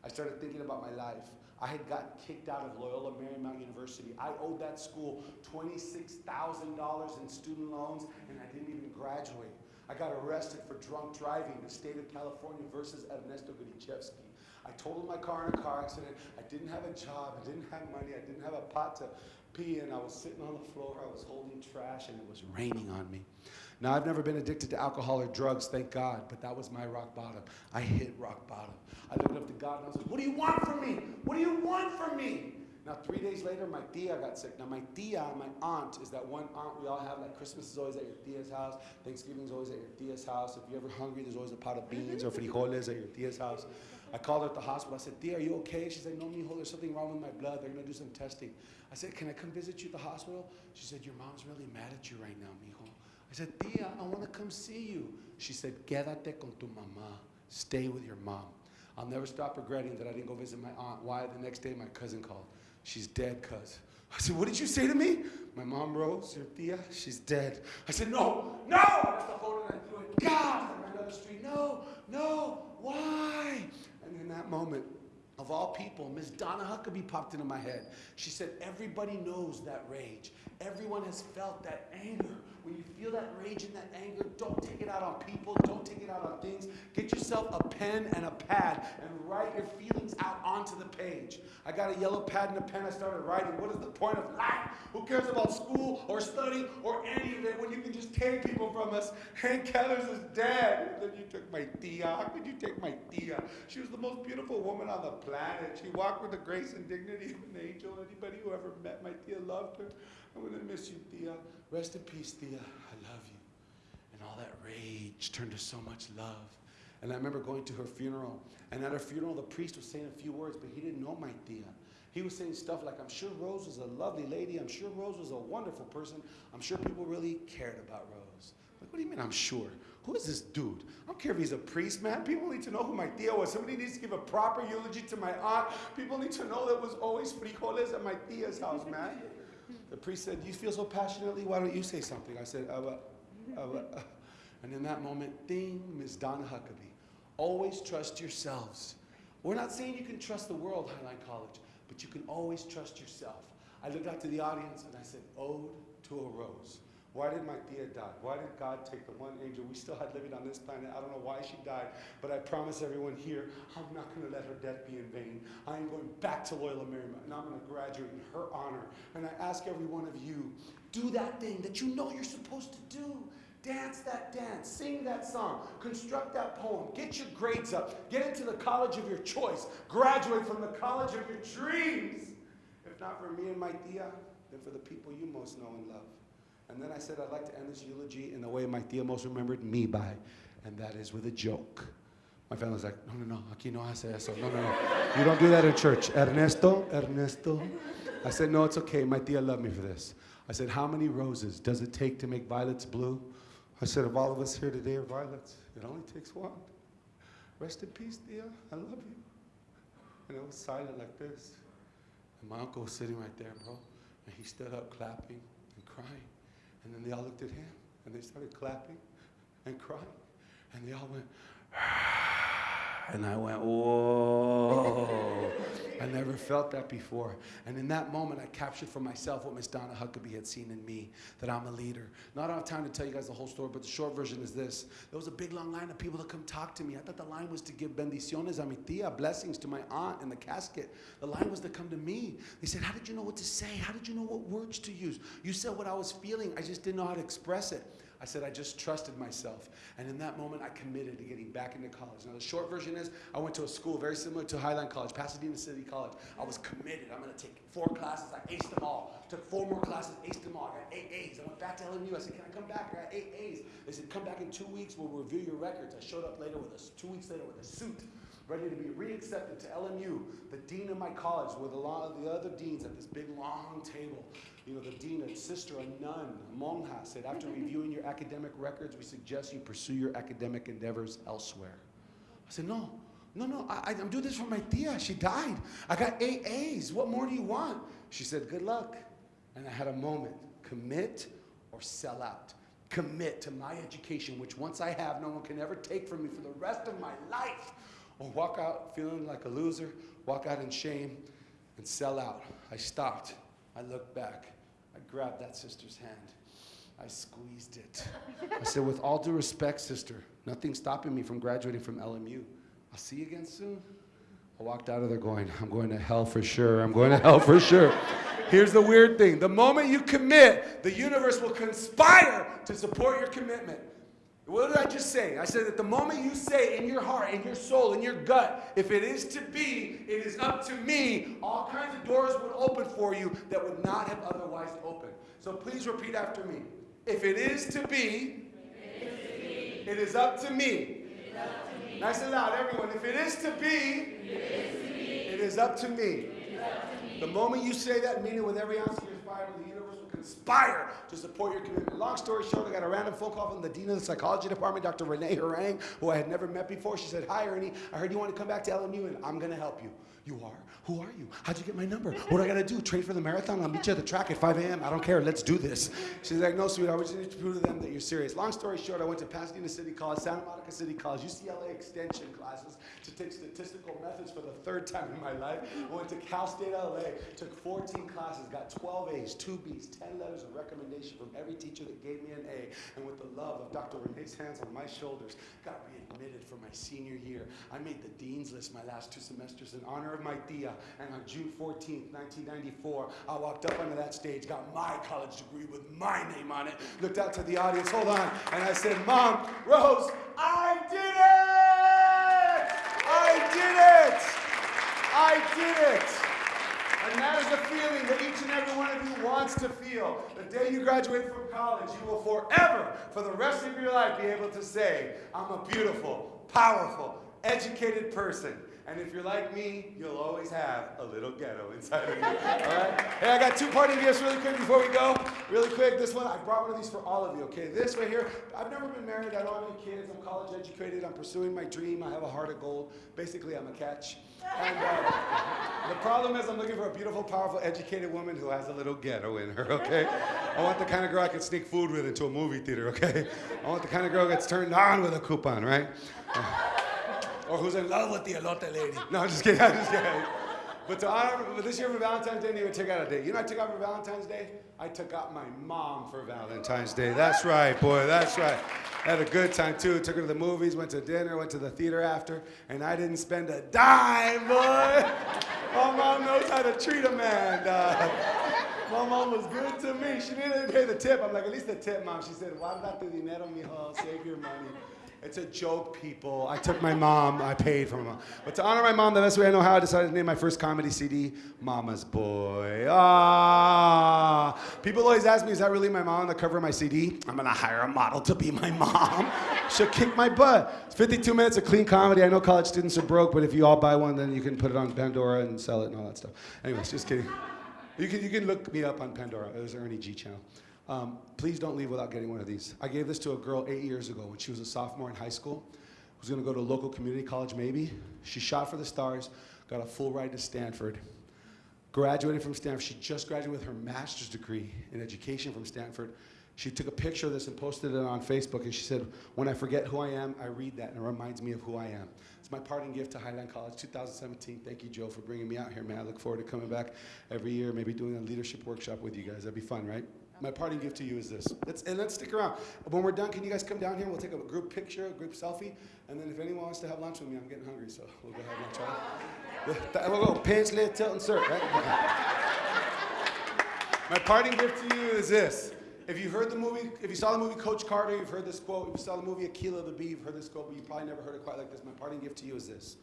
I started thinking about my life. I had gotten kicked out of Loyola Marymount University. I owed that school $26,000 in student loans, and I didn't even graduate. I got arrested for drunk driving in the state of California versus Ernesto Gutichevsky. I totaled my car in a car accident. I didn't have a job. I didn't have money. I didn't have a pot to pee in. I was sitting on the floor. I was holding trash, and it was raining on me. Now, I've never been addicted to alcohol or drugs, thank God, but that was my rock bottom. I hit rock bottom. I looked up to God and I was like, What do you want from me? What do you want from me? Now, three days later, my tia got sick. Now, my tia, my aunt, is that one aunt we all have. Like, Christmas is always at your tia's house. Thanksgiving is always at your tia's house. If you're ever hungry, there's always a pot of beans or frijoles at your tia's house. I called her at the hospital. I said, Tia, are you okay? She said, No, mijo, there's something wrong with my blood. They're going to do some testing. I said, Can I come visit you at the hospital? She said, Your mom's really mad at you right now, mijo. I said, Tia, I want to come see you. She said, Quédate con tu mamá. Stay with your mom. I'll never stop regretting that I didn't go visit my aunt. Why? The next day, my cousin called. She's dead, cuz. I said, What did you say to me? My mom rose, tia, she's dead. I said, No, no! I the phone and I threw it. God! Down the street. No, no, why? In that moment, of all people, Miss Donna Huckabee popped into my head. She said, Everybody knows that rage. Everyone has felt that anger. When you feel that rage and that anger, don't take it out on people, don't take it out on things. Get yourself a pen and a pad and write your feelings out onto the page. I got a yellow pad and a pen. I started writing. What is the point of life? Who cares about school or study or any of it when you can just take people from us? Hank Gathers is dead. Then you took my tia. How could you take my tia? She was the most beautiful woman on the planet. She walked with the grace and dignity of an angel. Anybody who ever met my tia loved her. I'm gonna miss you, tia. Rest in peace, tia. I love you. And all that rage turned to so much love. And I remember going to her funeral. And at her funeral, the priest was saying a few words, but he didn't know my tia. He was saying stuff like, I'm sure Rose was a lovely lady. I'm sure Rose was a wonderful person. I'm sure people really cared about Rose. Like, what do you mean, I'm sure? Who is this dude? I don't care if he's a priest, man. People need to know who my tia was. Somebody needs to give a proper eulogy to my aunt. People need to know there was always frijoles at my tia's house, man. The priest said, You feel so passionately, why don't you say something? I said, uh, uh, uh, And in that moment, ding, Ms. Donna Huckabee. Always trust yourselves. We're not saying you can trust the world, Highline College, but you can always trust yourself. I looked out to the audience and I said, Ode to a Rose. Why did my tia die? Why did God take the one angel we still had living on this planet? I don't know why she died, but I promise everyone here, I'm not going to let her death be in vain. I am going back to Loyola Marymount, and I'm going to graduate in her honor. And I ask every one of you, do that thing that you know you're supposed to do. Dance that dance, sing that song, construct that poem, get your grades up, get into the college of your choice, graduate from the college of your dreams. If not for me and my tia, then for the people you most know and love. And then I said, I'd like to end this eulogy in the way my tia most remembered me by, and that is with a joke. My family's like, no, no, no, aquí no hace eso. No, no, no. You don't do that in church. Ernesto, Ernesto. I said, no, it's okay. My tia loved me for this. I said, how many roses does it take to make violets blue? I said, if all of us here today are violets, it only takes one. Rest in peace, tia. I love you. And it was silent like this. And my uncle was sitting right there, bro. And he stood up clapping and crying. And then they all looked at him and they started clapping and crying. And they all went, and I went, whoa. I never felt that before. And in that moment, I captured for myself what Miss Donna Huckabee had seen in me, that I'm a leader. Not enough time to tell you guys the whole story, but the short version is this. There was a big long line of people to come talk to me. I thought the line was to give bendiciones a mi tia, blessings to my aunt in the casket. The line was to come to me. They said, how did you know what to say? How did you know what words to use? You said what I was feeling. I just didn't know how to express it. I said, I just trusted myself. And in that moment, I committed to getting back into college. Now, the short version is I went to a school very similar to Highline College, Pasadena City College. I was committed. I'm going to take four classes. I aced them all. Took four more classes, aced them all. I got eight A's. I went back to LMU. I said, Can I come back? I got eight A's. They said, Come back in two weeks. We'll review your records. I showed up later with a, two weeks later with a suit ready to be reaccepted to LMU. The dean of my college, with a lot of the other deans at this big long table. You know, the dean, a sister, a nun, a monja, said, after reviewing your academic records, we suggest you pursue your academic endeavors elsewhere. I said, no, no, no, I, I'm doing this for my tia. She died. I got eight A's. What more do you want? She said, good luck. And I had a moment. Commit or sell out. Commit to my education, which once I have, no one can ever take from me for the rest of my life or walk out feeling like a loser, walk out in shame, and sell out. I stopped. I looked back. I grabbed that sister's hand. I squeezed it. I said, with all due respect, sister, nothing's stopping me from graduating from LMU. I'll see you again soon. I walked out of there going, I'm going to hell for sure. I'm going to hell for sure. Here's the weird thing the moment you commit, the universe will conspire to support your commitment. What did I just say? I said that the moment you say in your heart, in your soul, in your gut, if it is to be, it is up to me, all kinds of doors would open for you that would not have otherwise opened. So please repeat after me. If it is to be, it is up to me. Nice and loud, everyone. If it is to be, it is up to me. The moment you say that, mean it with every ounce of your fiber, the universe will conspire to support your commitment. Long story short, I got a random phone call from the dean of the psychology department, Dr. Renee Harang, who I had never met before. She said, Hi, Ernie. I heard you want to come back to LMU, and I'm going to help you. You are? Who are you? How'd you get my number? What do I got to do? Train for the marathon? I'll meet you at the track at 5 a.m. I don't care. Let's do this. She's like, No, sweetheart. We just need to prove to them that you're serious. Long story short, I went to Pasadena City College, Santa Monica City College, UCLA extension classes to take statistical methods for the third time in my life. I went to Cal State LA, took 14 classes, got 12 A's, 2 B's, 10 letters of recommendation from every teacher that gave me an A. And with the love of Dr. Renee's hands on my shoulders, got readmitted for my senior year. I made the dean's list my last two semesters in honor of my tia. And on June 14th, 1994, I walked up onto that stage, got my college degree with my name on it, looked out to the audience, hold on, and I said, Mom, Rose, I did it! I did it! I did it! And that is the feeling that each and every one of you wants to feel. The day you graduate from college, you will forever, for the rest of your life, be able to say, I'm a beautiful, powerful, educated person. And if you're like me, you'll always have a little ghetto inside of you. All right? Hey, I got two parting gifts really quick before we go. Really quick, this one, I brought one of these for all of you, okay? This right here, I've never been married, I don't have any kids, I'm college educated, I'm pursuing my dream, I have a heart of gold. Basically, I'm a catch. And uh, the problem is, I'm looking for a beautiful, powerful, educated woman who has a little ghetto in her, okay? I want the kind of girl I can sneak food with into a movie theater, okay? I want the kind of girl that gets turned on with a coupon, right? or who's in love with the elote lady. No, I'm just kidding, I'm just kidding. But to honor, this year for Valentine's Day, I didn't even took out a date. You know I took out for Valentine's Day? I took out my mom for Valentine's Day. That's right, boy, that's right. Had a good time too. Took her to the movies, went to dinner, went to the theater after, and I didn't spend a dime, boy. My mom knows how to treat a man. My mom was good to me. She didn't even pay the tip. I'm like, at least the tip, mom. She said, guarda tu dinero, mijo. Save your money. It's a joke, people. I took my mom, I paid for my mom. But to honor my mom the best way I know how, I decided to name my first comedy CD Mama's Boy. Ah. People always ask me, is that really my mom on the cover of my CD? I'm gonna hire a model to be my mom. She'll kick my butt. It's 52 minutes of clean comedy. I know college students are broke, but if you all buy one, then you can put it on Pandora and sell it and all that stuff. Anyways, just kidding. You can, you can look me up on Pandora. There's Ernie G channel. Um, please don't leave without getting one of these. I gave this to a girl eight years ago when she was a sophomore in high school. Was going to go to a local community college, maybe. She shot for the stars, got a full ride to Stanford. Graduated from Stanford. She just graduated with her master's degree in education from Stanford. She took a picture of this and posted it on Facebook, and she said, When I forget who I am, I read that, and it reminds me of who I am. It's my parting gift to Highline College 2017. Thank you, Joe, for bringing me out here, man. I look forward to coming back every year, maybe doing a leadership workshop with you guys. That'd be fun, right? My parting gift to you is this. Let's, and let's stick around. When we're done, can you guys come down here? We'll take a group picture, a group selfie, and then if anyone wants to have lunch with me, I'm getting hungry, so we'll go have lunch. Right? We'll go pants, lit, tilt, and cert, right? My parting gift to you is this. If you heard the movie, if you saw the movie Coach Carter, you've heard this quote. If you saw the movie Akeelah the Bee, you've heard this quote, but you probably never heard it quite like this. My parting gift to you is this.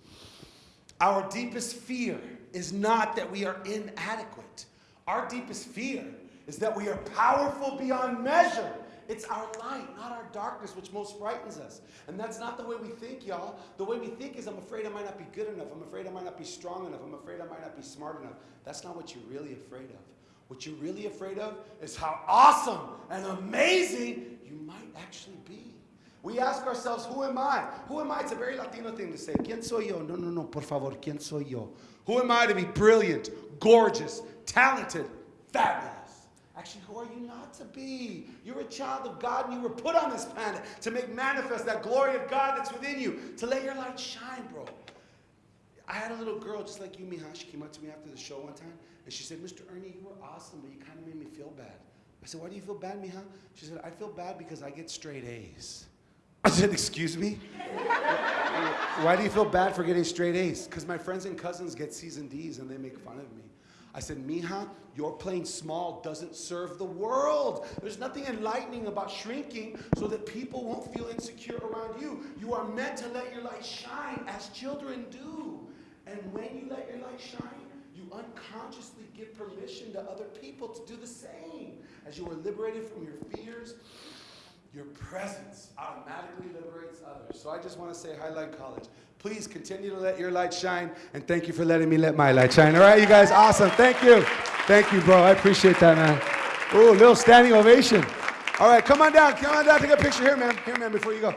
Our deepest fear is not that we are inadequate. Our deepest fear is that we are powerful beyond measure. It's our light, not our darkness, which most frightens us. And that's not the way we think, y'all. The way we think is I'm afraid I might not be good enough. I'm afraid I might not be strong enough. I'm afraid I might not be smart enough. That's not what you're really afraid of. What you're really afraid of is how awesome and amazing you might actually be. We ask ourselves, who am I? Who am I? It's a very Latino thing to say. ¿Quién soy yo? No, no, no, por favor, ¿quién soy yo? Who am I to be brilliant, gorgeous, talented, fabulous? Actually, who are you not to be? You're a child of God and you were put on this planet to make manifest that glory of God that's within you, to let your light shine, bro. I had a little girl just like you, Mija. She came up to me after the show one time and she said, Mr. Ernie, you were awesome, but you kind of made me feel bad. I said, Why do you feel bad, Mija? She said, I feel bad because I get straight A's. I said, Excuse me? Why do you feel bad for getting straight A's? Because my friends and cousins get C's and D's and they make fun of me. I said, Mija, your playing small doesn't serve the world. There's nothing enlightening about shrinking so that people won't feel insecure around you. You are meant to let your light shine as children do. And when you let your light shine, you unconsciously give permission to other people to do the same. As you are liberated from your fears, your presence automatically liberates others. So I just want to say, Highline College, please continue to let your light shine, and thank you for letting me let my light shine. All right, you guys, awesome. Thank you. Thank you, bro. I appreciate that, man. Ooh, little standing ovation. All right, come on down. Come on down. Take a picture here, man. Here, man, before you go.